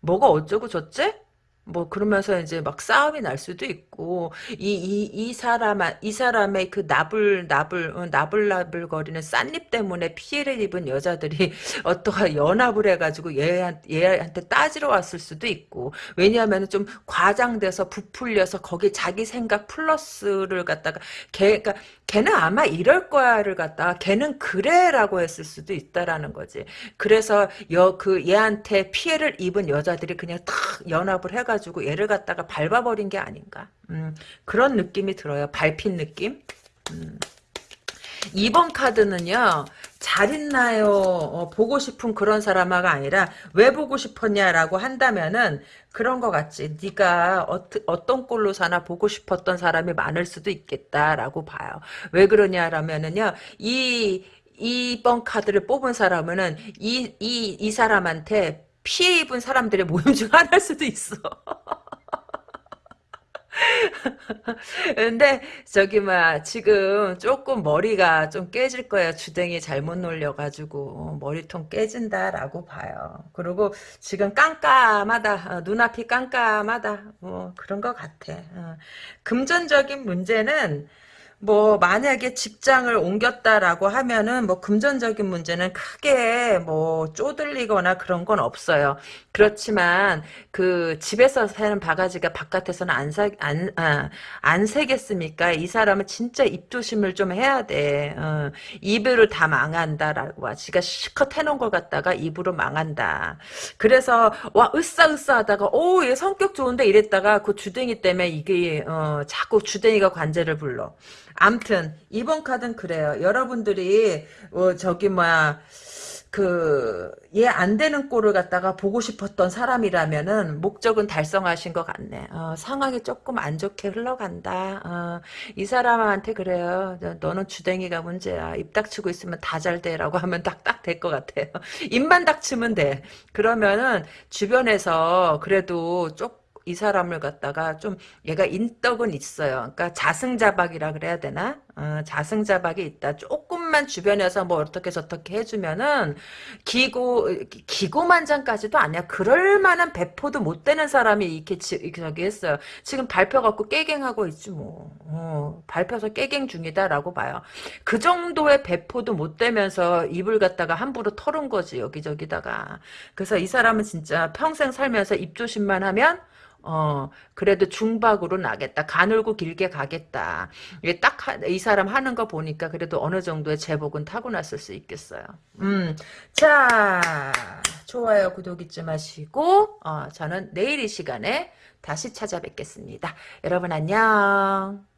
뭐가 어쩌고 저째? 뭐 그러면서 이제 막 싸움이 날 수도 있고 이이이 사람 이 사람의 그 나불 나불 어, 나불 나불 거리는 싼입 때문에 피해를 입은 여자들이 어떠한 연합을 해가지고 얘한 얘한테 따지러 왔을 수도 있고 왜냐하면 좀 과장돼서 부풀려서 거기 자기 생각 플러스를 갖다가 걔 그러니까 걔는 아마 이럴 거야를 갖다가 걔는 그래라고 했을 수도 있다라는 거지. 그래서 여 그 얘한테 피해를 입은 여자들이 그냥 탁 연합을 해가 지고 얘를 갖다가 밟아버린 게 아닌가. 음, 그런 느낌이 들어요. 밟힌 느낌. 음. 2번 카드는요. 잘 있나요? 어, 보고 싶은 그런 사람아가 아니라 왜 보고 싶었냐라고 한다면은 그런 것 같지. 네가 어, 떤 꼴로 사나 보고 싶었던 사람이 많을 수도 있겠다라고 봐요. 왜 그러냐라면은요. 이 2번 카드를 뽑은 사람은 이, 이, 이 사람한테 피해 입은 사람들의 모임 중 하나일 수도 있어. 근데 저기 막 지금 조금 머리가 좀 깨질 거야 주댕이 잘못 놀려가지고 어, 머리통 깨진다라고 봐요. 그리고 지금 깜깜하다 어, 눈앞이 깜깜하다 뭐 그런 것 같아. 어. 금전적인 문제는 뭐 만약에 직장을 옮겼다라고 하면은 뭐 금전적인 문제는 크게 뭐 쪼들리거나 그런 건 없어요. 그렇지만 그 집에서 사는 바가지가 바깥에서는 안 사, 안, 아, 안 새겠습니까? 이 사람은 진짜 입조심을 좀 해야 돼. 어, 입으로 다 망한다라고. 지가 실컷 해놓은 걸 갖다가 입으로 망한다. 그래서 와 으싸으싸 하다가 오 얘 성격 좋은데 이랬다가 그 주댕이 때문에 이게 어, 자꾸 주댕이가 관제를 불러. 암튼 이번 카드는 그래요. 여러분들이 어, 저기 뭐야 그얘 안 되는 꼴을 갖다가 보고 싶었던 사람이라면은 목적은 달성하신 것 같네. 어, 상황이 조금 안 좋게 흘러간다. 어, 이 사람한테 그래요. 너는 주댕이가 문제야. 입 닥치고 있으면 다 잘 돼라고 하면 딱딱 될 것 같아요. 입만 닥치면 돼. 그러면은 주변에서 그래도 조금 이 사람을 갖다가 좀 얘가 인덕은 있어요. 그러니까 자승자박이라 그래야 되나? 어, 자승자박이 있다. 조금만 주변에서 뭐 어떻게 저떻게 해주면은 기고 기고만장까지도 아니야. 그럴 만한 배포도 못 되는 사람이 이렇게 지, 저기 했어요. 지금 발표 갖고 깨갱하고 있지 뭐. 어, 발표서 깨갱 중이다라고 봐요. 그 정도의 배포도 못 되면서 입을 갖다가 함부로 털은 거지 여기저기다가. 그래서 이 사람은 진짜 평생 살면서 입 조심만 하면 어, 그래도 중박으로 나겠다. 가늘고 길게 가겠다. 이게 딱, 이 사람 하는 거 보니까 그래도 어느 정도의 제복은 타고났을 수 있겠어요. 음, 자, 좋아요, 구독 잊지 마시고, 어, 저는 내일 이 시간에 다시 찾아뵙겠습니다. 여러분 안녕.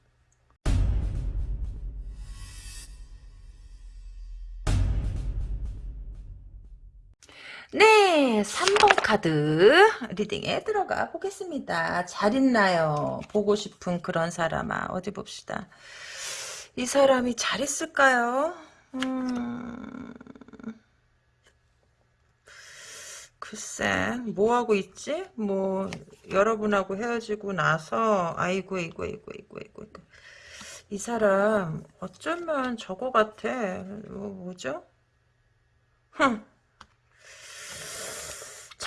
네, 3번 카드 리딩에 들어가 보겠습니다. 잘 있나요? 보고 싶은 그런 사람아. 어디 봅시다. 이 사람이 잘 있을까요? 음... 글쎄, 뭐하고 있지? 뭐, 여러분하고 헤어지고 나서, 아이고, 이고, 이고, 이고, 이고, 이고. 이 사람, 어쩌면 저거 같아. 뭐, 뭐죠? 흥.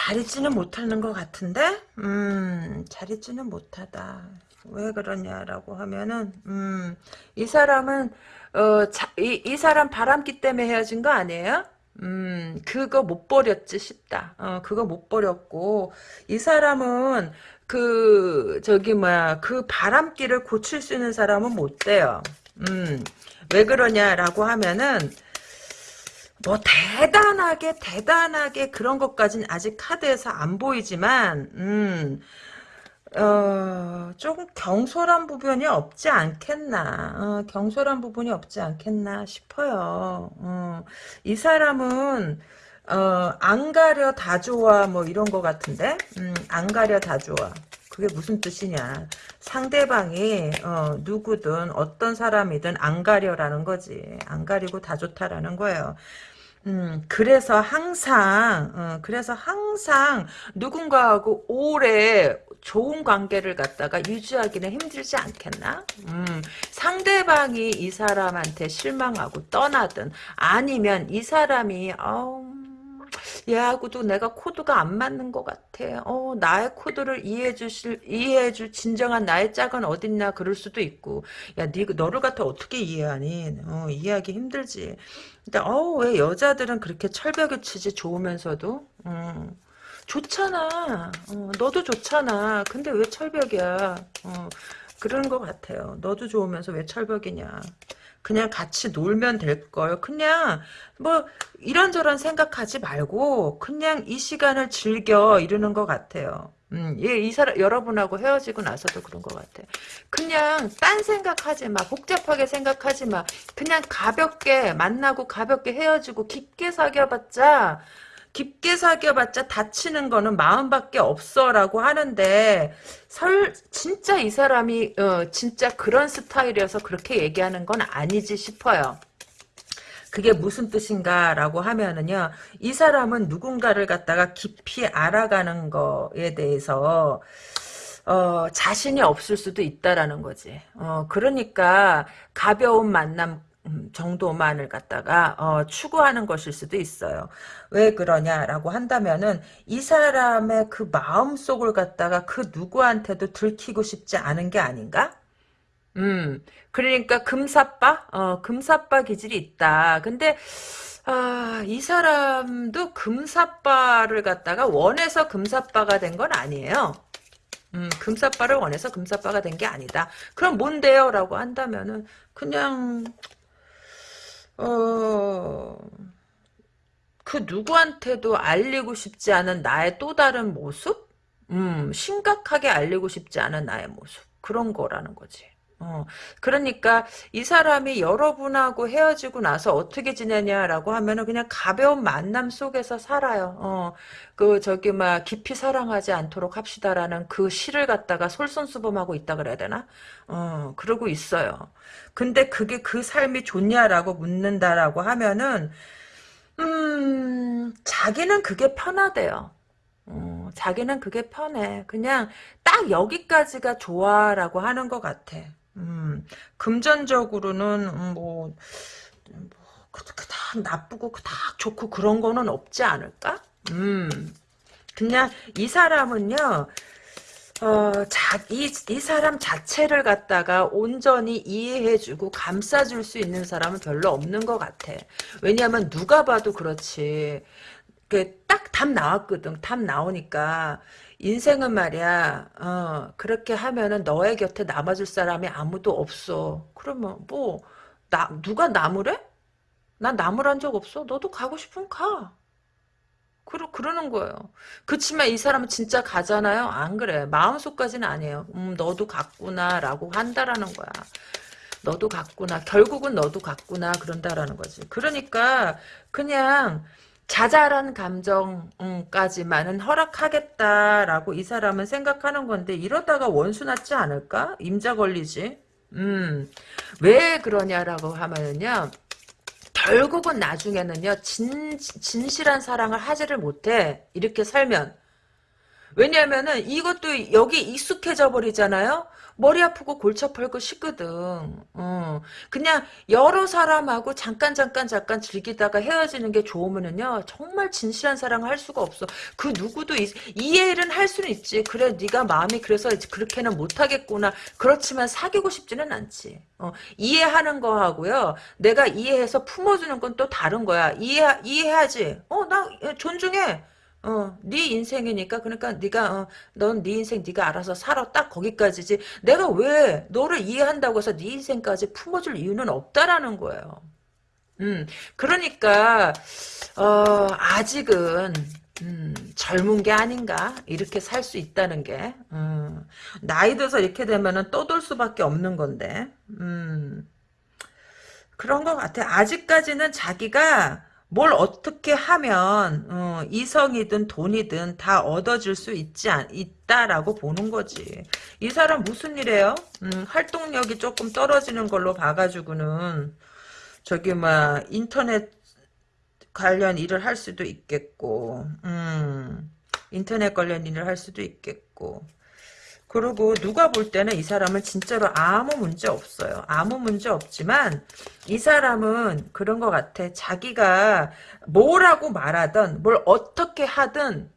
잘 있지는 못하는 것 같은데 음, 잘 있지는 못하다. 왜 그러냐라고 하면은 음, 이 사람은 어, 자, 이, 이 사람 바람기 때문에 헤어진 거 아니에요? 음, 그거 못 버렸지 싶다. 어, 그거 못 버렸고 이 사람은 그 저기 뭐야 그 바람기를 고칠 수 있는 사람은 못 돼요. 음, 왜 그러냐라고 하면은 뭐 대단하게 대단하게 그런 것까지는 아직 카드에서 안 보이지만 음, 어, 조금 경솔한 부분이 없지 않겠나 어, 경솔한 부분이 없지 않겠나 싶어요. 어, 이 사람은 어, 안 가려 다 좋아 뭐 이런 것 같은데? 음, 안 가려 다 좋아 그게 무슨 뜻이냐. 상대방이 어, 누구든 어떤 사람이든 안 가려라는 거지. 안 가리고 다 좋다라는 거예요. 음, 그래서 항상, 어, 그래서 항상 누군가하고 오래 좋은 관계를 갖다가 유지하기는 힘들지 않겠나? 음, 상대방이 이 사람한테 실망하고 떠나든 아니면 이 사람이, 어, 얘하고도 내가 코드가 안 맞는 것 같아. 어, 나의 코드를 이해해 주실, 이해해 줄 진정한 나의 짝은 어딨나 그럴 수도 있고. 야, 니, 너를 갖다 어떻게 이해하니? 어, 이해하기 힘들지. 근데, 어, 왜 여자들은 그렇게 철벽에 치지 좋으면서도? 음. 좋잖아. 어, 너도 좋잖아. 근데 왜 철벽이야? 어, 그런 것 같아요. 너도 좋으면서 왜 철벽이냐. 그냥 같이 놀면 될 걸. 그냥 뭐 이런저런 생각하지 말고 그냥 이 시간을 즐겨 이러는 것 같아요. 음, 예, 이 사람 여러분하고 헤어지고 나서도 그런 것 같아. 그냥 딴 생각하지 마, 복잡하게 생각하지 마. 그냥 가볍게 만나고 가볍게 헤어지고 깊게 사귀어봤자 깊게 사귀어봤자 다치는 거는 마음밖에 없어라고 하는데 설 진짜 이 사람이 어, 진짜 그런 스타일이어서 그렇게 얘기하는 건 아니지 싶어요. 그게 무슨 뜻인가라고 하면은요, 이 사람은 누군가를 갖다가 깊이 알아가는 거에 대해서 어, 자신이 없을 수도 있다라는 거지. 어, 그러니까 가벼운 만남 음, 정도만을 갖다가 어, 추구하는 것일 수도 있어요. 왜 그러냐라고 한다면은 이 사람의 그 마음속을 갖다가 그 누구한테도 들키고 싶지 않은 게 아닌가? 음, 그러니까 금사빠? 어, 금사빠 기질이 있다. 근데 아, 이 사람도 금사빠를 갖다가 원해서 금사빠가 된 건 아니에요. 음, 금사빠를 원해서 금사빠가 된 게 아니다. 그럼 뭔데요? 라고 한다면은 그냥 어, 그 누구한테도 알리고 싶지 않은 나의 또 다른 모습? 음, 심각하게 알리고 싶지 않은 나의 모습. 그런 거라는 거지. 어, 그러니까 이 사람이 여러분하고 헤어지고 나서 어떻게 지내냐라고 하면은 그냥 가벼운 만남 속에서 살아요. 어, 그 저기 막 깊이 사랑하지 않도록 합시다라는 그 시를 갖다가 솔선수범하고 있다 그래야 되나? 어, 그러고 있어요. 근데 그게 그 삶이 좋냐라고 묻는다라고 하면은 음, 자기는 그게 편하대요. 어, 자기는 그게 편해. 그냥 딱 여기까지가 좋아라고 하는 것 같아. 음, 금전적으로는 음, 뭐, 뭐 그닥 나쁘고 그닥 좋고 그런 거는 없지 않을까? 음, 그냥 이 사람은요. 어, 자, 이, 이 사람 자체를 갖다가 온전히 이해해주고 감싸줄 수 있는 사람은 별로 없는 것 같아. 왜냐하면 누가 봐도 그렇지. 그, 딱 답 나왔거든. 답 나오니까. 인생은 말이야, 어, 그렇게 하면은 너의 곁에 남아줄 사람이 아무도 없어. 그러면 뭐, 나, 누가 나무래? 난 나무란 적 없어. 너도 가고 싶으면 가. 그러, 그러는 거예요. 그치만 이 사람은 진짜 가잖아요? 안 그래. 마음속까지는 아니에요. 음, 너도 갔구나, 라고 한다라는 거야. 너도 갔구나. 결국은 너도 갔구나. 그런다라는 거지. 그러니까, 그냥, 자잘한 감정까지만은 허락하겠다라고 이 사람은 생각하는 건데 이러다가 원수 났지 않을까? 임자 걸리지. 음, 왜 그러냐라고 하면은요. 결국은 나중에는요. 진, 진실한 사랑을 하지를 못해. 이렇게 살면. 왜냐면은 이것도 여기 익숙해져 버리잖아요. 머리 아프고 골치 아프고 싶거든. 어. 그냥 여러 사람하고 잠깐 잠깐 잠깐 즐기다가 헤어지는 게 좋으면은요. 정말 진실한 사랑을 할 수가 없어. 그 누구도 이, 이해는 할 수는 있지. 그래 네가 마음이 그래서 그렇게는 못하겠구나. 그렇지만 사귀고 싶지는 않지. 어. 이해하는 거하고요. 내가 이해해서 품어주는 건 또 다른 거야. 이해 이해하지. 어 나 존중해. 어, 네 인생이니까 그러니까 네가 어, 넌 네 인생 네가 알아서 살아 딱 거기까지지. 내가 왜 너를 이해한다고 해서 네 인생까지 품어줄 이유는 없다라는 거예요. 음, 그러니까 어, 아직은 음, 젊은 게 아닌가 이렇게 살 수 있다는 게 음, 나이 들어서 이렇게 되면은 떠돌 수밖에 없는 건데 음, 그런 것 같아. 아직까지는 자기가 뭘 어떻게 하면 어, 이성이든 돈이든 다 얻어질 수 있지 않, 있다라고 보는 거지. 이 사람 무슨 일이에요? 음, 활동력이 조금 떨어지는 걸로 봐가지고는 저기 막 인터넷 관련 일을 할 수도 있겠고, 음, 인터넷 관련 일을 할 수도 있겠고. 그리고 누가 볼 때는 이 사람은 진짜로 아무 문제 없어요. 아무 문제 없지만 이 사람은 그런 것 같아. 자기가 뭐라고 말하든 뭘 어떻게 하든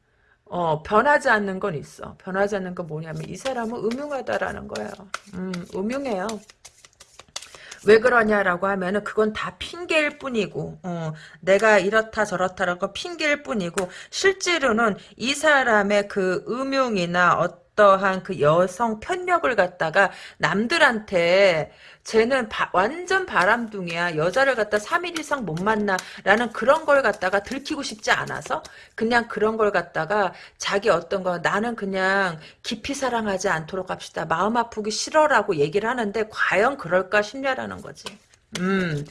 어, 변하지 않는 건 있어. 변하지 않는 건 뭐냐면 이 사람은 음흉하다라는 거예요. 음, 음흉해요. 왜 그러냐라고 하면은 그건 다 핑계일 뿐이고 어, 내가 이렇다 저렇다라고 핑계일 뿐이고 실제로는 이 사람의 그 음흉이나 어 떠한 그 여성 편력을 갖다가 남들한테 쟤는 바, 완전 바람둥이야. 여자를 갖다 3일 이상 못 만나. 라는 그런 걸 갖다가 들키고 싶지 않아서 그냥 그런 걸 갖다가 자기 어떤 거 나는 그냥 깊이 사랑하지 않도록 합시다. 마음 아프기 싫어라고 얘기를 하는데 과연 그럴까 싶냐라는 거지. 음,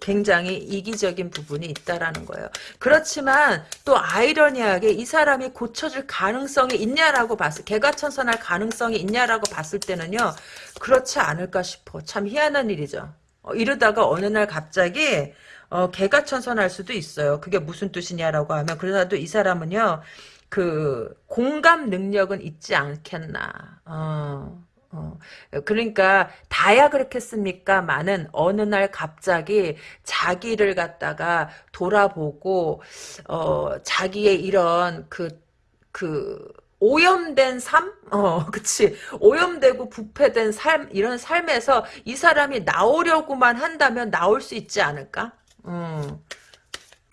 굉장히 이기적인 부분이 있다라는 거예요. 그렇지만 또 아이러니하게 이 사람이 고쳐질 가능성이 있냐라고 봤을, 개가 천선할 가능성이 있냐라고 봤을 때는요, 그렇지 않을까 싶어. 참 희한한 일이죠. 어, 이러다가 어느 날 갑자기 어, 개가 천선할 수도 있어요. 그게 무슨 뜻이냐라고 하면 그래도 이 사람은요, 그 공감 능력은 있지 않겠나. 어. 어, 그러니까 다야 그렇겠습니까? 많은 어느 날 갑자기 자기를 갖다가 돌아보고 어, 자기의 이런 그그 오염된 삶? 어, 그치. 오염되고 부패된 삶, 이런 삶에서 이 사람이 나오려고만 한다면 나올 수 있지 않을까? 음.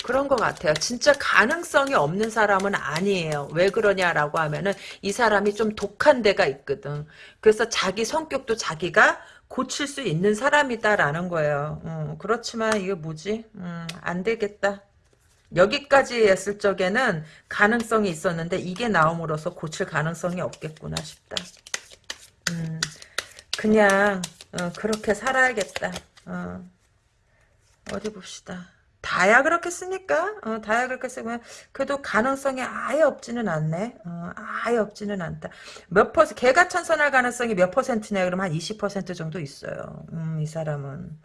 그런 것 같아요. 진짜 가능성이 없는 사람은 아니에요. 왜 그러냐라고 하면은 이 사람이 좀 독한 데가 있거든. 그래서 자기 성격도 자기가 고칠 수 있는 사람이다라는 거예요. 음, 그렇지만 이게 뭐지? 음, 안 되겠다. 여기까지 했을 적에는 가능성이 있었는데 이게 나옴으로써 고칠 가능성이 없겠구나 싶다. 음, 그냥 어, 그렇게 살아야겠다. 어, 어디 봅시다. 다야 그렇겠습니까? 어, 다야 그렇겠으면 그래도 가능성이 아예 없지는 않네. 어, 아예 없지는 않다. 몇 퍼센트 개가 천선할 가능성이 몇 퍼센트냐 그러면 한 20% 정도 있어요. 음, 이 사람은.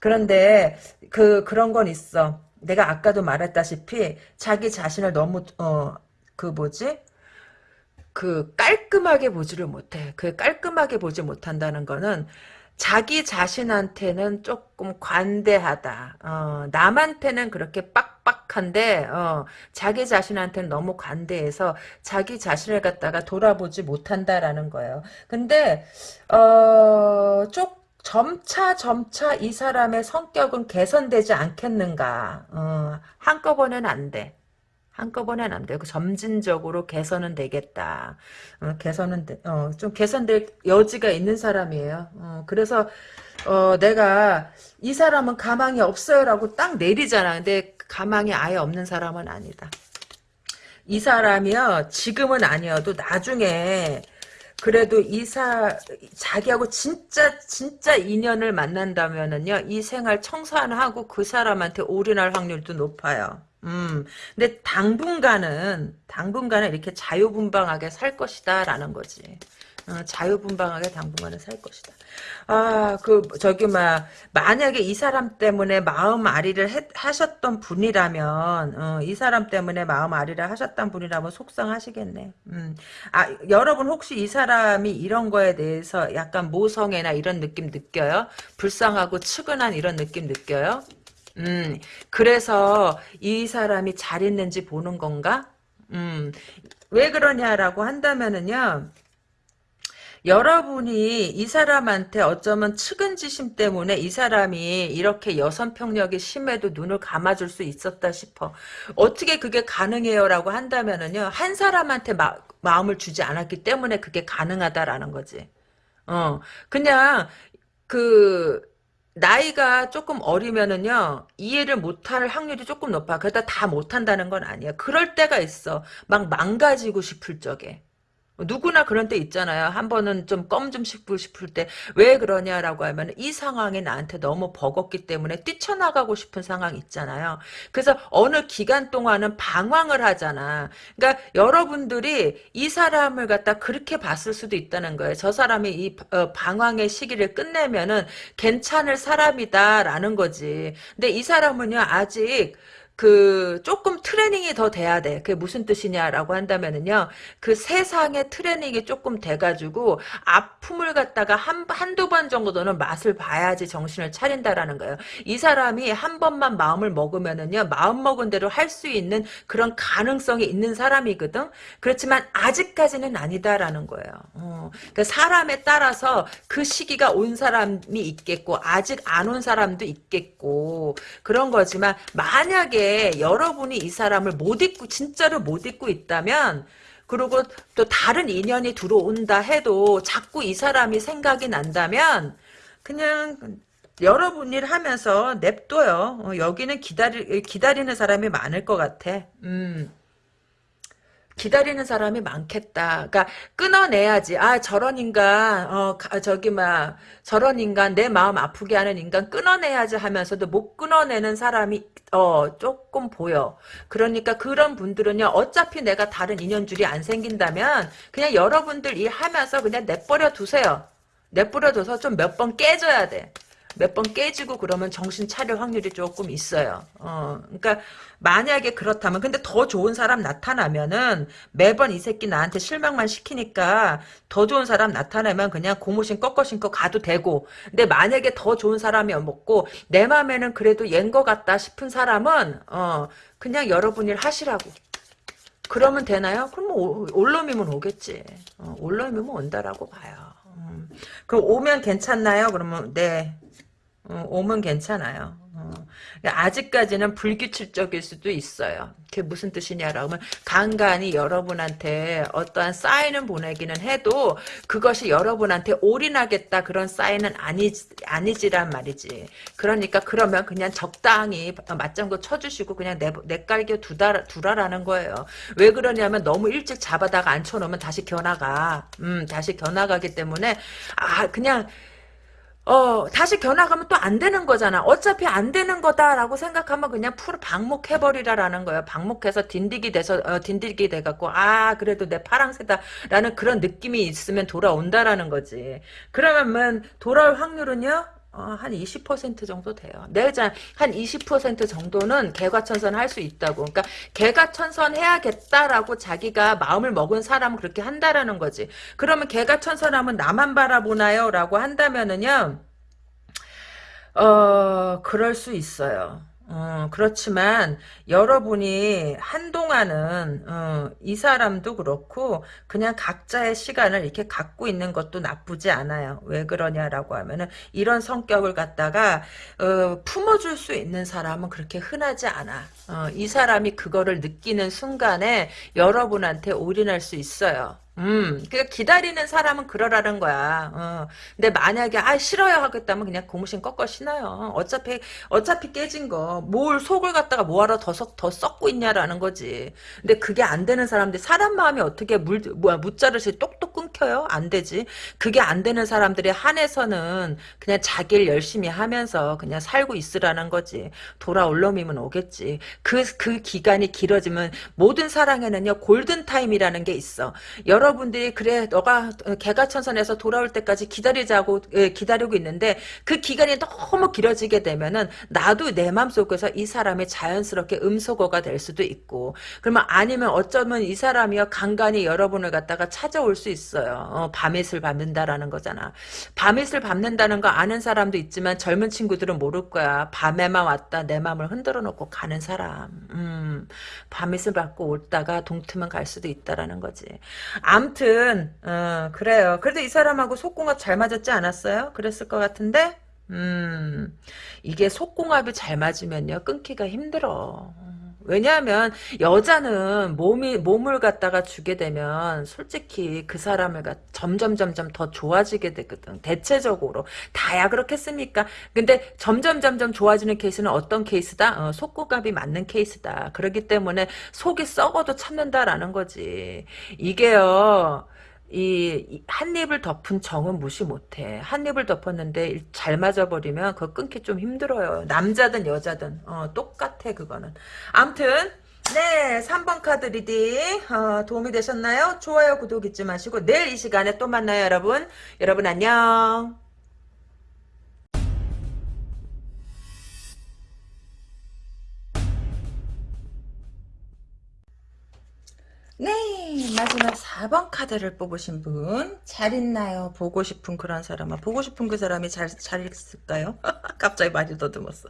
그런데 그 그런 건 있어. 내가 아까도 말했다시피 자기 자신을 너무 어 그 뭐지? 그 깔끔하게 보지를 못해. 그 깔끔하게 보지 못한다는 거는 자기 자신한테는 조금 관대하다. 어, 남한테는 그렇게 빡빡한데 어, 자기 자신한테는 너무 관대해서 자기 자신을 갖다가 돌아보지 못한다라는 거예요. 근데 어, 좀 점차 점차 이 사람의 성격은 개선되지 않겠는가. 어, 한꺼번에는 안 돼. 한꺼번에는 안 되고 점진적으로 개선은 되겠다. 어, 개선은 되, 어, 좀 개선될 여지가 있는 사람이에요. 어, 그래서 어, 내가 이 사람은 가망이 없어요라고 딱 내리잖아. 근데 가망이 아예 없는 사람은 아니다. 이 사람이요 지금은 아니어도 나중에 그래도 이사 자기하고 진짜 진짜 인연을 만난다면은요 이 생활 청산하고 그 사람한테 올인할 확률도 높아요. 음, 근데 당분간은, 당분간은 이렇게 자유분방하게 살 것이다, 라는 거지. 어, 자유분방하게 당분간은 살 것이다. 아, 그, 저기, 막, 만약에 이 사람 때문에 마음 아리를 해, 하셨던 분이라면, 어, 이 사람 때문에 마음 아리를 하셨던 분이라면 속상하시겠네. 음. 아, 여러분 혹시 이 사람이 이런 거에 대해서 약간 모성애나 이런 느낌 느껴요? 불쌍하고 측은한 이런 느낌 느껴요? 음, 그래서 이 사람이 잘 있는지 보는 건가? 음, 왜 그러냐라고 한다면은요, 여러분이 이 사람한테 어쩌면 측은지심 때문에 이 사람이 이렇게 여성 평력이 심해도 눈을 감아줄 수 있었다 싶어. 어떻게 그게 가능해요? 라고 한다면은요, 한 사람한테 마, 마음을 주지 않았기 때문에 그게 가능하다라는 거지. 어, 그냥, 그, 나이가 조금 어리면은요 이해를 못할 확률이 조금 높아. 그러다 다 못한다는 건 아니야. 그럴 때가 있어. 막 망가지고 싶을 적에. 누구나 그런 때 있잖아요. 한 번은 좀 껌 좀 씹고 싶을 때 왜 그러냐라고 하면 이 상황이 나한테 너무 버겁기 때문에 뛰쳐나가고 싶은 상황이 있잖아요. 그래서 어느 기간 동안은 방황을 하잖아. 그러니까 여러분들이 이 사람을 갖다 그렇게 봤을 수도 있다는 거예요. 저 사람이 이 어, 방황의 시기를 끝내면은 괜찮을 사람이다라는 거지. 근데 이 사람은요 아직 그 조금 트레이닝이 더 돼야 돼. 그게 무슨 뜻이냐라고 한다면은요. 그 세상의 트레이닝이 조금 돼가지고 아픔을 갖다가 한 한두 번 정도는 맛을 봐야지 정신을 차린다라는 거예요. 이 사람이 한 번만 마음을 먹으면은요. 마음 먹은 대로 할 수 있는 그런 가능성이 있는 사람이거든. 그렇지만 아직까지는 아니다라는 거예요. 어. 그러니까 사람에 따라서 그 시기가 온 사람이 있겠고 아직 안 온 사람도 있겠고 그런 거지만 만약에 여러분이 이 사람을 못 잊고 진짜로 못 잊고 있다면 그리고 또 다른 인연이 들어온다 해도 자꾸 이 사람이 생각이 난다면 그냥 여러분 일 하면서 냅둬요. 어, 여기는 기다리, 기다리는 사람이 많을 것 같아. 음. 기다리는 사람이 많겠다. 그러니까 끊어내야지. 아 저런 인간, 어 가- 저기 막 저런 인간 내 마음 아프게 하는 인간 끊어내야지 하면서도 못 끊어내는 사람이 어 조금 보여. 그러니까 그런 분들은요. 어차피 내가 다른 인연줄이 안 생긴다면 그냥 여러분들 일 하면서 그냥 내버려 두세요. 내버려 둬서 좀 몇 번 깨져야 돼. 몇 번 깨지고 그러면 정신 차릴 확률이 조금 있어요. 어, 그러니까 만약에 그렇다면 근데 더 좋은 사람 나타나면은 매번 이 새끼 나한테 실망만 시키니까 더 좋은 사람 나타나면 그냥 고무신 꺾어 신고 가도 되고 근데 만약에 더 좋은 사람이 없고 내 맘에는 그래도 얘인 것 같다 싶은 사람은 어 그냥 여러분 일 하시라고 그러면 되나요? 그럼 뭐 올놈이면 오겠지 어, 올놈이면 온다라고 봐요 음. 그럼 오면 괜찮나요? 그러면 네 어, 오면 괜찮아요. 어. 아직까지는 불규칙적일 수도 있어요. 그게 무슨 뜻이냐라고 하면 간간히 여러분한테 어떠한 사인을 보내기는 해도 그것이 여러분한테 올인하겠다 그런 사인은 아니, 아니지란 말이지. 그러니까 그러면 그냥 적당히 맞장구 쳐주시고 그냥 내, 내깔겨 두다, 두라라는 거예요. 왜 그러냐면 너무 일찍 잡아다가 앉혀놓으면 다시 겨나가. 음, 다시 겨나가기 때문에 아 그냥 어, 다시 견학하면 또 안 되는 거잖아. 어차피 안 되는 거다라고 생각하면 그냥 풀 방목해버리라라는 거예요. 방목해서 딘디기 돼서, 어, 딘디기 돼갖고, 아, 그래도 내 파랑새다라는 그런 느낌이 있으면 돌아온다라는 거지. 그러면 돌아올 확률은요? 어, 한 20% 정도 돼요. 내자 한20% 정도는 개과천선 할 수 있다고. 그러니까 개과천선 해야겠다라고 자기가 마음을 먹은 사람은 그렇게 한다라는 거지. 그러면 개과천선하면 나만 바라보나요? 라고 한다면은요. 어, 그럴 수 있어요. 어, 그렇지만 여러분이 한동안은 어, 이 사람도 그렇고 그냥 각자의 시간을 이렇게 갖고 있는 것도 나쁘지 않아요. 왜 그러냐라고 하면은 이런 성격을 갖다가 어, 품어줄 수 있는 사람은 그렇게 흔하지 않아. 어, 이 사람이 그거를 느끼는 순간에 여러분한테 올인할 수 있어요. 음, 그 기다리는 사람은 그러라는 거야. 어. 근데 만약에 아 싫어요 하겠다면 그냥 고무신 꺾어 신어요. 어차피 어차피 깨진 거 뭘 속을 갖다가 뭐하러 더, 썩, 더 썩고 있냐라는 거지. 근데 그게 안 되는 사람들 사람 마음이 어떻게 물 뭐야 무자르시 똑똑 끊겨요? 안 되지. 그게 안 되는 사람들의 한해서는 그냥 자기를 열심히 하면서 그냥 살고 있으라는 거지. 돌아올 놈이면 오겠지. 그그 기간이 길어지면 모든 사랑에는요 골든 타임이라는 게 있어. 여러 여러분들이 그래 너가 개가천선에서 돌아올 때까지 기다리자고 예, 기다리고 있는데 그 기간이 너무 길어지게 되면은 나도 내 마음속에서 이 사람이 자연스럽게 음소거가 될 수도 있고 그러면 아니면 어쩌면 이 사람이요 간간히 여러분을 갖다가 찾아올 수 있어요. 어, 밤이슬 밟는다라는 거잖아. 밤이슬 밟는다는 거 아는 사람도 있지만 젊은 친구들은 모를 거야. 밤에만 왔다 내 마음을 흔들어 놓고 가는 사람. 음, 밤이슬 밟고 올다가 동트면 갈 수도 있다라는 거지 암튼 어, 그래요. 그래도 이 사람하고 속궁합 잘 맞았지 않았어요? 그랬을 것 같은데 음 이게 속궁합이 잘 맞으면요 끊기가 힘들어. 왜냐하면 여자는 몸이 몸을 갖다가 주게 되면 솔직히 그 사람을 갖 점점 점점 더 좋아지게 되거든. 대체적으로 다야 그렇겠습니까? 근데 점점 점점 좋아지는 케이스는 어떤 케이스다? 어, 속궁합이 맞는 케이스다. 그렇기 때문에 속이 썩어도 참는다라는 거지. 이게요. 이, 한 이불 덮은 정은 무시 못해. 한 이불 덮었는데 잘 맞아버리면 그거 끊기 좀 힘들어요. 남자든 여자든 어, 똑같아 그거는. 암튼 네 3번 카드 reading 어, 도움이 되셨나요? 좋아요 구독 잊지 마시고 내일 이 시간에 또 만나요 여러분. 여러분 안녕. 에이, 마지막 4번 카드를 뽑으신 분. 잘 있나요? 보고 싶은 그런 사람아. 보고 싶은 그 사람이 잘, 잘 있을까요? 갑자기 말이 더듬었어.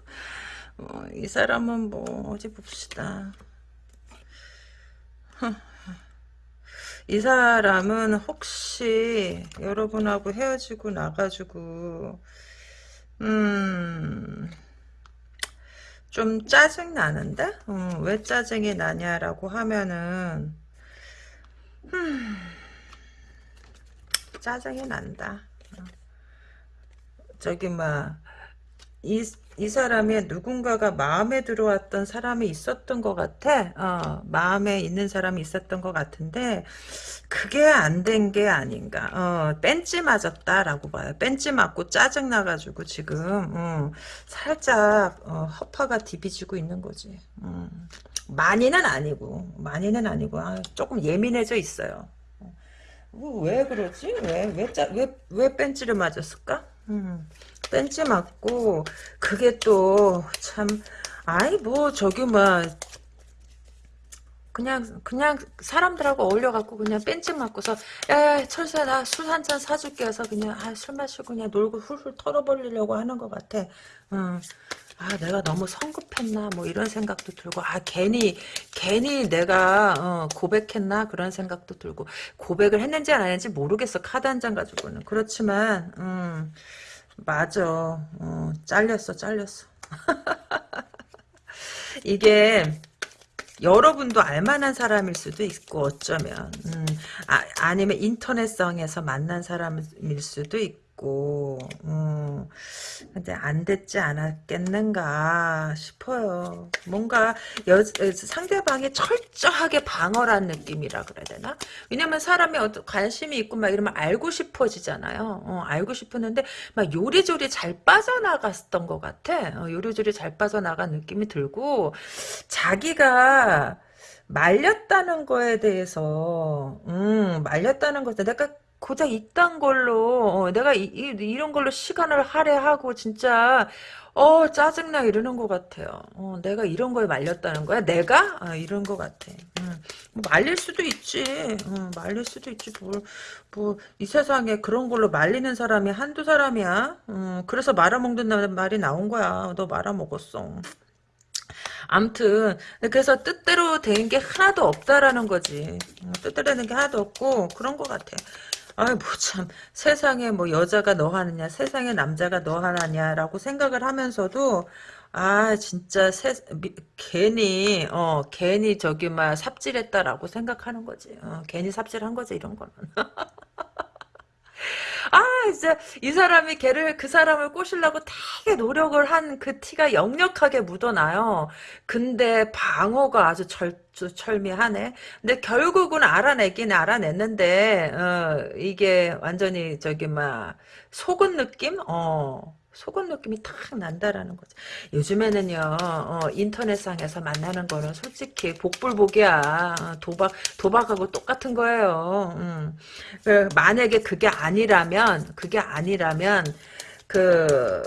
어, 이 사람은 뭐, 어디 봅시다. 이 사람은 혹시 여러분하고 헤어지고 나가지고, 음, 좀 짜증 나는데? 음, 왜 짜증이 나냐라고 하면은, 음, 짜증이 난다. 어. 저기, 막, 이, 이 사람이 누군가가 마음에 들어왔던 사람이 있었던 것 같아. 어, 마음에 있는 사람이 있었던 것 같은데, 그게 안 된 게 아닌가. 어, 뺀지 맞았다라고 봐요. 뺀지 맞고 짜증 나가지고 지금, 어, 살짝, 어, 허파가 디비지고 있는 거지. 음. 많이는 아니고, 많이는 아니고, 아, 조금 예민해져 있어요. 어, 왜 그러지? 왜, 왜, 짜, 왜, 왜 뺀지를 맞았을까? 음. 뺀지 맞고 그게 또 참 아이 뭐 저기 뭐 그냥 그냥 사람들하고 어울려 갖고 그냥 뺀지 맞고서 야 철수야 나 술 한 잔 사줄게 해서 그냥 아, 술 마시고 그냥 놀고 훌훌 털어버리려고 하는 것 같아. 음. 아 내가 너무 성급했나 뭐 이런 생각도 들고 아 괜히 괜히 내가 어, 고백했나 그런 생각도 들고 고백을 했는지 안 했는지 모르겠어 카드 한 장 가지고는 그렇지만 음. 맞아. 어, 잘렸어, 잘렸어. 이게 여러분도 알만한 사람일 수도 있고 어쩌면 음, 아, 아니면 인터넷상에서 만난 사람일 수도 있고 있고, 음, 근데 안 됐지 않았겠는가 싶어요. 뭔가 여, 상대방이 철저하게 방어란 느낌이라 그래야 되나? 왜냐면 사람이 어떤 관심이 있고 막 이러면 알고 싶어지잖아요. 어, 알고 싶었는데 막 요리조리 잘 빠져나갔던 것 같아. 어, 요리조리 잘 빠져나간 느낌이 들고 자기가 말렸다는 거에 대해서 음 말렸다는 것에 내가 고작 이딴 걸로 어, 내가 이, 이, 런 걸로 시간을 할애하고 진짜 어 짜증나 이러는 것 같아요. 어, 내가 이런 거에 말렸다는 거야? 내가? 아, 이런 것 같아. 음, 뭐 말릴 수도 있지. 음, 말릴 수도 있지. 뭘, 뭐, 이 세상에 그런 걸로 말리는 사람이 한두 사람이야. 음, 그래서 말아먹는다는 말이 나온 거야. 너 말아먹었어. 암튼 그래서 뜻대로 된 게 하나도 없다라는 거지. 어, 뜻대로 된 게 하나도 없고 그런 것 같아. 아이 뭐참 세상에 뭐 여자가 너 하느냐 세상에 남자가 너 하느냐라고 생각을 하면서도 아 진짜 세, 미, 괜히 어 괜히 저기 막 삽질했다라고 생각하는 거지. 어, 괜히 삽질한 거지 이런 거는 아, 이제 이 사람이 걔를 그 사람을 꼬시려고 되게 노력을 한 그 티가 역력하게 묻어나요. 근데 방어가 아주 절 철미하네. 근데 결국은 알아내긴 알아냈는데 어, 이게 완전히 저기 막 속은 느낌? 어. 속은 느낌이 탁 난다라는 거죠. 요즘에는요, 어, 인터넷상에서 만나는 거는 솔직히 복불복이야. 어, 도박, 도박하고 똑같은 거예요. 음. 그 만약에 그게 아니라면, 그게 아니라면, 그,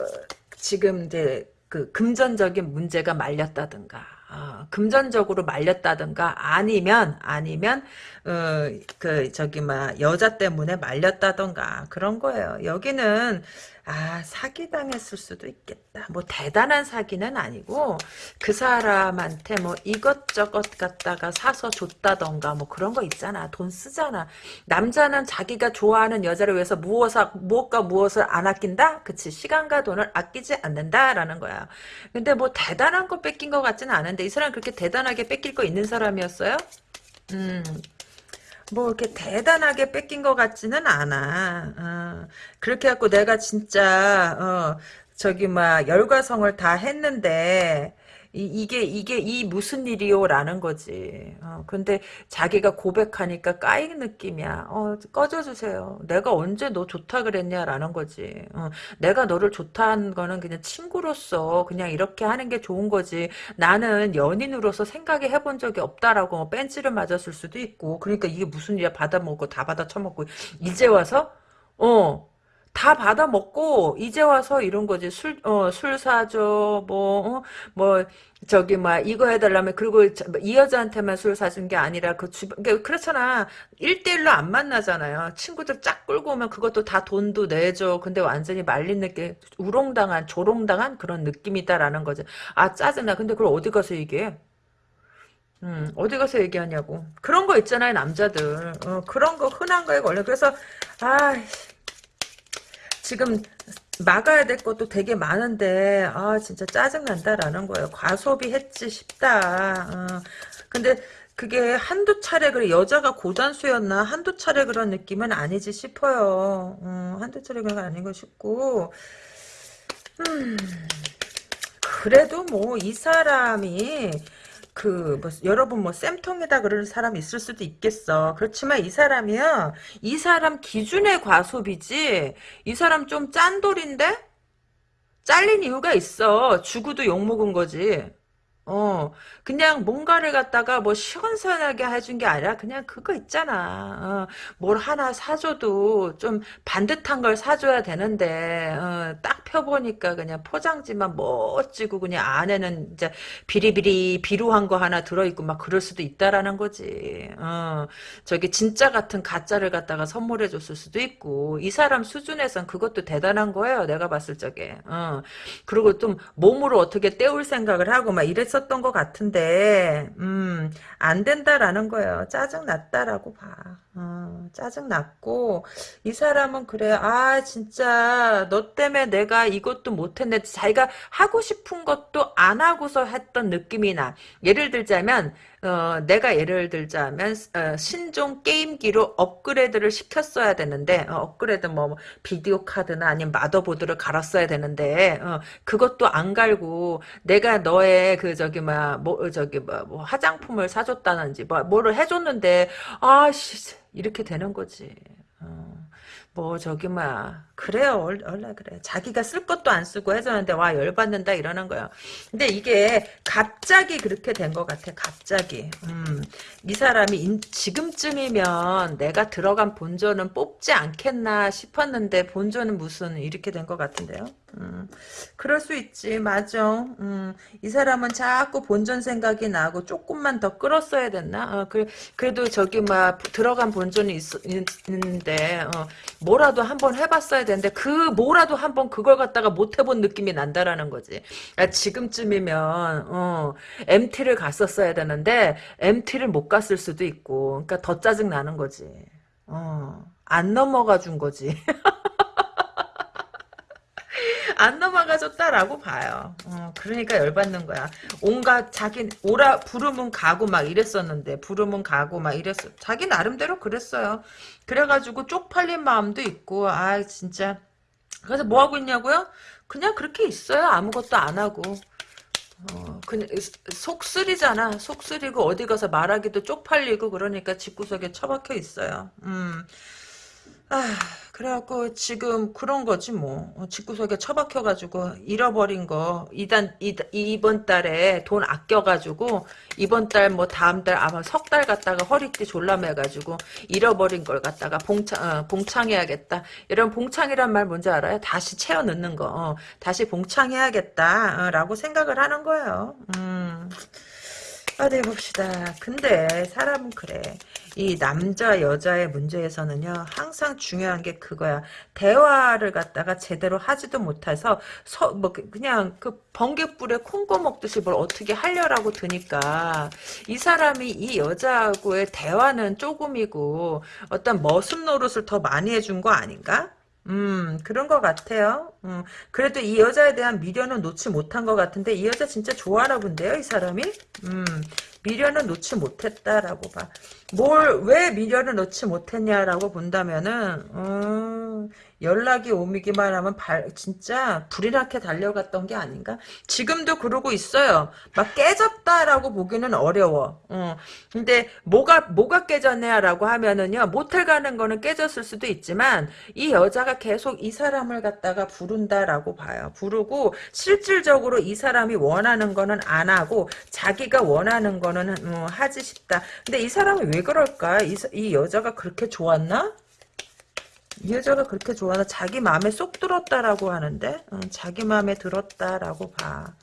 지금 이제, 그 금전적인 문제가 말렸다든가, 어, 금전적으로 말렸다든가 아니면 아니면 어, 그 저기 막 여자 때문에 말렸다던가 그런 거예요. 여기는 아 사기당했을 수도 있겠다. 뭐 대단한 사기는 아니고 그 사람한테 뭐 이것저것 갖다가 사서 줬다던가 뭐 그런 거 있잖아. 돈 쓰잖아. 남자는 자기가 좋아하는 여자를 위해서 무엇과 무엇과 무엇을 안 아낀다? 그치 시간과 돈을 아끼지 않는다라는 거야. 근데 뭐 대단한 거 뺏긴 것 같지는 않은데 이 사람 그렇게 대단하게 뺏길 거 있는 사람이었어요? 음. 뭐 이렇게 대단하게 뺏긴 것 같지는 않아. 어, 그렇게 해갖고 내가 진짜 어, 저기 막 열과성을 다 했는데 이, 게 이게 이 무슨 일이요라는 거지. 어, 근데 자기가 고백하니까 까인 느낌이야. 어, 꺼져주세요. 내가 언제 너 좋다 그랬냐라는 거지. 어, 내가 너를 좋다는 거는 그냥 친구로서 그냥 이렇게 하는 게 좋은 거지. 나는 연인으로서 생각해 해본 적이 없다라고 뭐 벤치를 맞았을 수도 있고. 그러니까 이게 무슨 일이야. 받아먹고 다 받아 처먹고 이제 와서 어. 다 받아 먹고 이제 와서 이런 거지. 술 어 술 사줘 뭐뭐 저기 막 이거 해달라면 그리고 저- 이 여자한테만 술 사준 게 아니라 그 주변 그러니까 그렇잖아. 1대1로 안 만나잖아요. 친구들 쫙 끌고 오면 그것도 다 돈도 내줘. 근데 완전히 말린 느낌 우롱당한 조롱당한 그런 느낌이다라는 거지. 아 짜증나. 근데 그걸 어디 가서 얘기해? 음, 어디 가서 얘기하냐고. 그런 거 있잖아요, 남자들. 어, 그런 거 흔한 거에 걸려. 그래서, 아, 지금 막아야 될 것도 되게 많은데, 아, 진짜 짜증난다라는 거예요. 과소비 했지 싶다. 어, 근데 그게 한두 차례, 그래, 여자가 고단수였나? 한두 차례 그런 느낌은 아니지 싶어요. 어, 한두 차례 그런 건 아닌 거 싶고, 음, 그래도 뭐, 이 사람이, 그, 뭐, 여러분 뭐, 쌤통이다 그러는 사람이 있을 수도 있겠어. 그렇지만 이 사람이요, 이 사람 기준의 과소비지, 이 사람 좀 짠돌인데? 잘린 이유가 있어. 죽어도 욕먹은 거지. 어, 그냥 뭔가를 갖다가 뭐 시원시원하게 해준 게 아니라 그냥 그거 있잖아. 어, 뭘 하나 사줘도 좀 반듯한 걸 사줘야 되는데, 어, 딱 펴보니까 그냥 포장지만 멋지고 그냥 안에는 이제 비리비리 비루한 거 하나 들어있고 막 그럴 수도 있다라는 거지. 어, 저기 진짜 같은 가짜를 갖다가 선물해 줬을 수도 있고, 이 사람 수준에선 그것도 대단한 거예요. 내가 봤을 적에. 어, 그리고 좀 몸으로 어떻게 때울 생각을 하고 막 이랬 었던 것 같은데 음, 안 된다라는 거예요. 짜증 났다라고 봐. 어, 짜증 났고 이 사람은 그래 아 진짜 너 때문에 내가 이것도 못했네 자기가 하고 싶은 것도 안 하고서 했던 느낌이 나 예를 들자면 어, 내가 예를 들자면 어, 신종 게임기로 업그레이드를 시켰어야 되는데 어, 업그레이드 뭐 비디오 카드나 아니면 마더보드를 갈았어야 되는데 어, 그것도 안 갈고 내가 너의 그 저기 막뭐 저기 뭐, 뭐 화장품을 사줬다는지 뭐 뭐를 해줬는데 아씨 이렇게 되는 거지. 어. 뭐 저기 막 그래요. 원- 원래 그래. 자기가 쓸 것도 안 쓰고 해줬는데 와 열받는다 이러는 거야 근데 이게 갑자기 그렇게 된 것 같아 갑자기. 음, 이 사람이 인- 지금쯤이면 내가 들어간 본전은 뽑지 않겠나 싶었는데 본전은 무슨 이렇게 된 것 같은데요? 음, 그럴 수 있지 맞아 음, 이 사람은 자꾸 본전 생각이 나고 조금만 더 끌었어야 됐나 어, 그, 그래도 저기 막 들어간 본전이 있, 있는데 어, 뭐라도 한번 해봤어야 되는데 그 뭐라도 한번 그걸 갖다가 못 해본 느낌이 난다라는 거지. 야, 지금쯤이면 어, MT를 갔었어야 되는데 MT를 못 갔을 수도 있고, 그러니까 더 짜증 나는 거지. 어, 안 넘어가 준 거지. 안 넘어가 줬다라고 봐요. 어, 그러니까 열받는 거야. 온갖 자기 오라 부르면 가고 막 이랬었는데 부르면 가고 막 이랬어. 자기 나름대로 그랬어요. 그래가지고 쪽팔린 마음도 있고 아 진짜 그래서 뭐 하고 있냐고요? 그냥 그렇게 있어요. 아무것도 안 하고. 어, 그냥 속 쓰리잖아. 속 쓰리고 어디 가서 말하기도 쪽팔리고 그러니까 집구석에 처박혀 있어요. 음. 아, 그래갖고 지금 그런 거지 뭐. 어, 집구석에 처박혀가지고 잃어버린 거 이단 이, 이번 달에 돈 아껴가지고 이번 달 뭐 다음 달 아마 석 달 갔다가 허리띠 졸라매가지고 잃어버린 걸 갖다가 봉창 어, 봉창해야겠다. 이런 봉창이란 말 뭔지 알아요? 다시 채워 넣는 거. 어, 다시 봉창해야겠다라고 생각을 하는 거예요. 음. 어디 봅시다. 근데 사람은 그래. 이 남자 여자의 문제에서는요. 항상 중요한 게 그거야. 대화를 갖다가 제대로 하지도 못해서 서, 뭐 그- 그냥 그 번개불에 콩고 먹듯이 뭘 어떻게 하려라고 드니까 이 사람이 이 여자하고의 대화는 조금이고 어떤 머슴 노릇을 더 많이 해준 거 아닌가? 음, 그런 것 같아요. 음, 그래도 이 여자에 대한 미련은 놓지 못한 것 같은데, 이 여자 진짜 좋아하나 본데요, 이 사람이? 음, 미련은 놓지 못했다라고 봐. 뭘, 왜 미련을 놓지 못했냐라고 본다면은, 음, 연락이 오기만 하면 발, 진짜 불이 나게 달려갔던 게 아닌가? 지금도 그러고 있어요. 막 깨졌다라고 보기는 어려워. 어. 근데 뭐가, 뭐가 깨졌냐라고 하면은요, 모텔 가는 거는 깨졌을 수도 있지만, 이 여자가 계속 이 사람을 갖다가 부른다라고 봐요. 부르고, 실질적으로 이 사람이 원하는 거는 안 하고, 자기가 원하는 거는 음, 하지 싶다. 근데 이 사람이 왜 그럴까? 이, 사- 이 여자가 그렇게 좋았나? 이 여자가 그렇게 좋아하나 자기 마음에 쏙 들었다라고 하는데 어, 자기 마음에 들었다라고 봐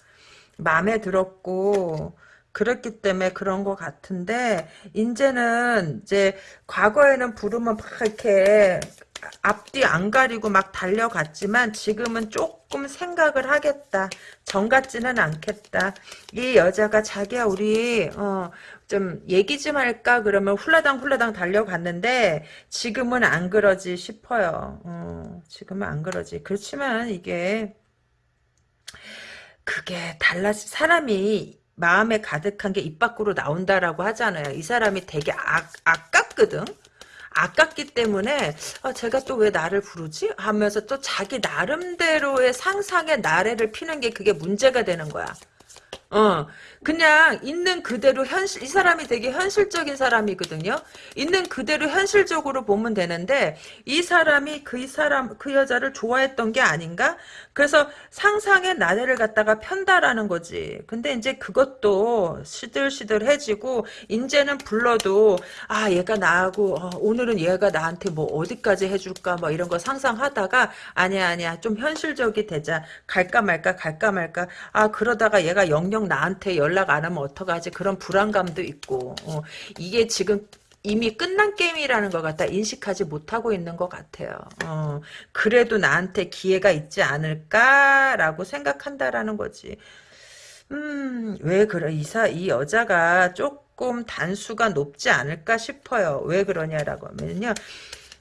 마음에 들었고 그렇기 때문에 그런 것 같은데 이제는 이제 과거에는 부르면 막 이렇게 앞뒤 안 가리고 막 달려갔지만 지금은 조금 생각을 하겠다. 정 같지는 않겠다. 이 여자가 자기야 우리 어, 좀 얘기 좀 할까 그러면 훌라당 훌라당 달려갔는데 지금은 안 그러지 싶어요. 어, 지금은 안 그러지. 그렇지만 이게 그게 달라 사람이 마음에 가득한 게 입 밖으로 나온다라고 하잖아요. 이 사람이 되게 아, 아깝거든. 아깝기 때문에 아, 제가 또 왜 나를 부르지? 하면서 또 자기 나름대로의 상상의 나래를 피는 게 그게 문제가 되는 거야. 어, 그냥 있는 그대로 현실, 이 사람이 되게 현실적인 사람이거든요. 있는 그대로 현실적으로 보면 되는데, 이 사람이 그이 사람, 그 여자를 좋아했던 게 아닌가? 그래서 상상의 나래를 갖다가 편다라는 거지. 근데 이제 그것도 시들시들해지고, 이제는 불러도, 아, 얘가 나하고, 어, 오늘은 얘가 나한테 뭐 어디까지 해줄까, 뭐 이런 거 상상하다가, 아니야, 아니야, 좀 현실적이 되자. 갈까 말까, 갈까 말까. 아, 그러다가 얘가 영영 나한테 연락 안 하면 어떡하지? 그런 불안감도 있고, 어, 이게 지금 이미 끝난 게임이라는 것 같다 인식하지 못하고 있는 것 같아요. 어, 그래도 나한테 기회가 있지 않을까라고 생각한다라는 거지. 음, 왜 그래? 이사, 이 여자가 조금 단수가 높지 않을까 싶어요. 왜 그러냐라고 하면요.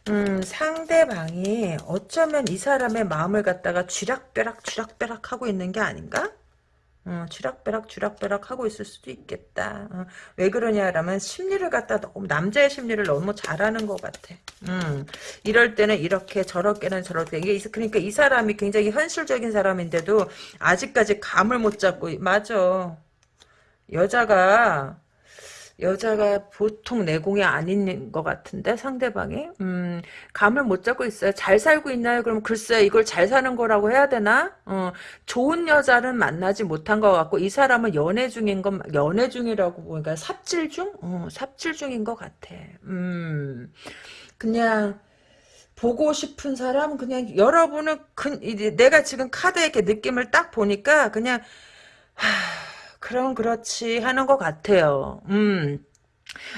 음, 상대방이 어쩌면 이 사람의 마음을 갖다가 쥐락펴락 쥐락펴락 하고 있는 게 아닌가? 어, 쥐락벼락 쥐락벼락 하고 있을 수도 있겠다. 어, 왜 그러냐라면 심리를 갖다 너무 남자의 심리를 너무 잘하는 것 같아. 음, 이럴 때는 이렇게 저렇게는 저렇게 이게 그러니까 이 사람이 굉장히 현실적인 사람인데도 아직까지 감을 못 잡고 맞아. 여자가 여자가 보통 내공이 아닌 것 같은데 상대방이 음, 감을 못 잡고 있어요. 잘 살고 있나요? 그럼 글쎄 이걸 잘 사는 거라고 해야 되나? 어, 좋은 여자는 만나지 못한 것 같고 이 사람은 연애 중인 건 연애 중이라고 보니까 삽질 중? 어, 삽질 중인 것 같아. 음, 그냥 보고 싶은 사람 그냥 여러분은 그, 내가 지금 카드에 이렇게 느낌을 딱 보니까 그냥 하, 그럼 그렇지 하는 것 같아요. 음.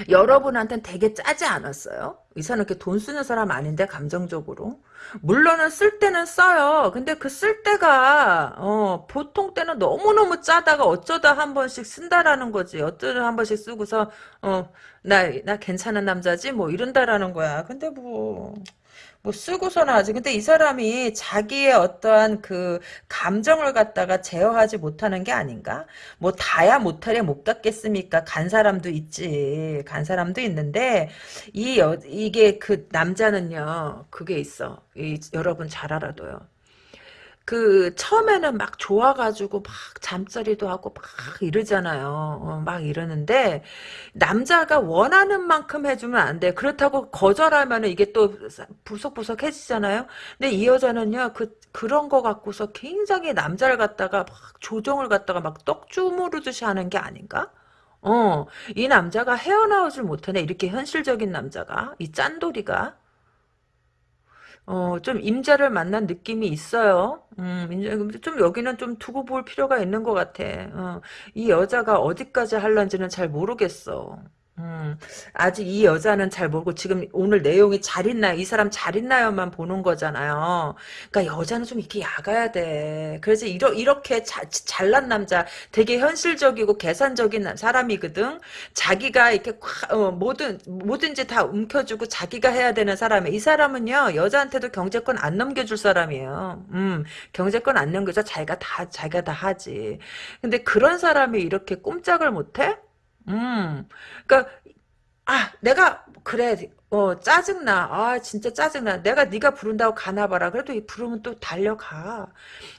여러분한테는 되게 짜지 않았어요? 이 사람 이렇게 돈 쓰는 사람 아닌데 감정적으로 물론은 쓸 때는 써요 근데 그 쓸 때가 어, 보통 때는 너무너무 짜다가 어쩌다 한 번씩 쓴다라는 거지 어쩌다 한 번씩 쓰고서 어, 나, 나 괜찮은 남자지 뭐 이런다라는 거야 근데 뭐 뭐 쓰고서는 하지. 근데 이 사람이 자기의 어떠한 그 감정을 갖다가 제어하지 못하는 게 아닌가? 뭐 다야 못하려 못 갖겠습니까? 간 사람도 있지. 간 사람도 있는데 이 여, 이게 그 남자는요. 그게 있어. 이, 여러분 잘 알아둬요. 그 처음에는 막 좋아가지고 막 잠자리도 하고 막 이러잖아요. 어, 막 이러는데 남자가 원하는 만큼 해주면 안 돼. 그렇다고 거절하면 이게 또 부석부석해지잖아요. 근데 이 여자는요 그 그런 거 갖고서 굉장히 남자를 갖다가 막 조정을 갖다가 막 떡 주무르듯이 하는 게 아닌가? 어, 이 남자가 헤어나오질 못하네. 이렇게 현실적인 남자가 이 짠돌이가. 어, 좀 임자를 만난 느낌이 있어요. 음, 좀 여기는 좀 두고 볼 필요가 있는 것 같아. 어, 이 여자가 어디까지 할런지는 잘 모르겠어. 음, 아직 이 여자는 잘 모르고 지금 오늘 내용이 잘 있나요? 이 사람 잘 있나요만 보는 거잖아요. 그러니까 여자는 좀 이렇게 야가야 돼. 그래서 이러, 이렇게 자, 잘난 남자, 되게 현실적이고 계산적인 사람이거든. 자기가 이렇게 어, 뭐든 뭐든지 다 움켜주고 자기가 해야 되는 사람이 이 사람은요 여자한테도 경제권 안 넘겨줄 사람이에요. 음, 경제권 안 넘겨서 자기가 다 자기가 다 하지. 근데 그런 사람이 이렇게 꼼짝을 못해? 음, 그니까, 아, 내가, 그래, 어, 짜증나. 아, 진짜 짜증나. 내가 네가 부른다고 가나봐라. 그래도 이 부르면 또 달려가.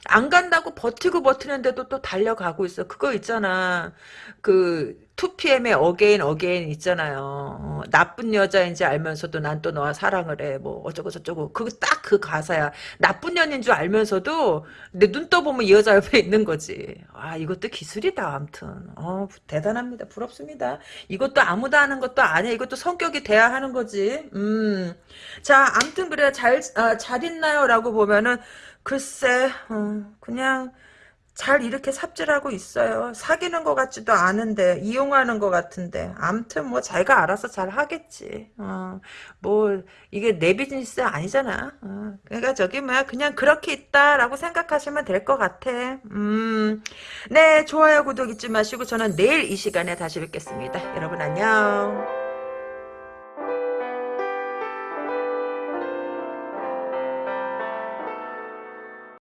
안 간다고 버티고 버티는데도 또 달려가고 있어. 그거 있잖아. 그, 2PM의 Again Again 있잖아요. 어, 나쁜 여자인지 알면서도 난 또 너와 사랑을 해. 뭐 어쩌고 저쩌고. 그거 딱 그 가사야. 나쁜 년인 줄 알면서도 내 눈 떠보면 이 여자 옆에 있는 거지. 아 이것도 기술이다. 아무튼 어, 대단합니다. 부럽습니다. 이것도 아무도 하는 것도 아니야. 이것도 성격이 돼야 하는 거지. 음. 자 아무튼 그래 잘, 아, 잘 있나요? 라고 보면은 글쎄 어, 그냥 잘 이렇게 삽질하고 있어요. 사귀는 것 같지도 않은데 이용하는 것 같은데 암튼 뭐 자기가 알아서 잘 하겠지. 어, 뭐 이게 내 비즈니스 아니잖아. 어, 그러니까 저기 뭐야 그냥 그렇게 있다라고 생각하시면 될 것 같아. 음, 네 좋아요 구독 잊지 마시고 저는 내일 이 시간에 다시 뵙겠습니다. 여러분 안녕.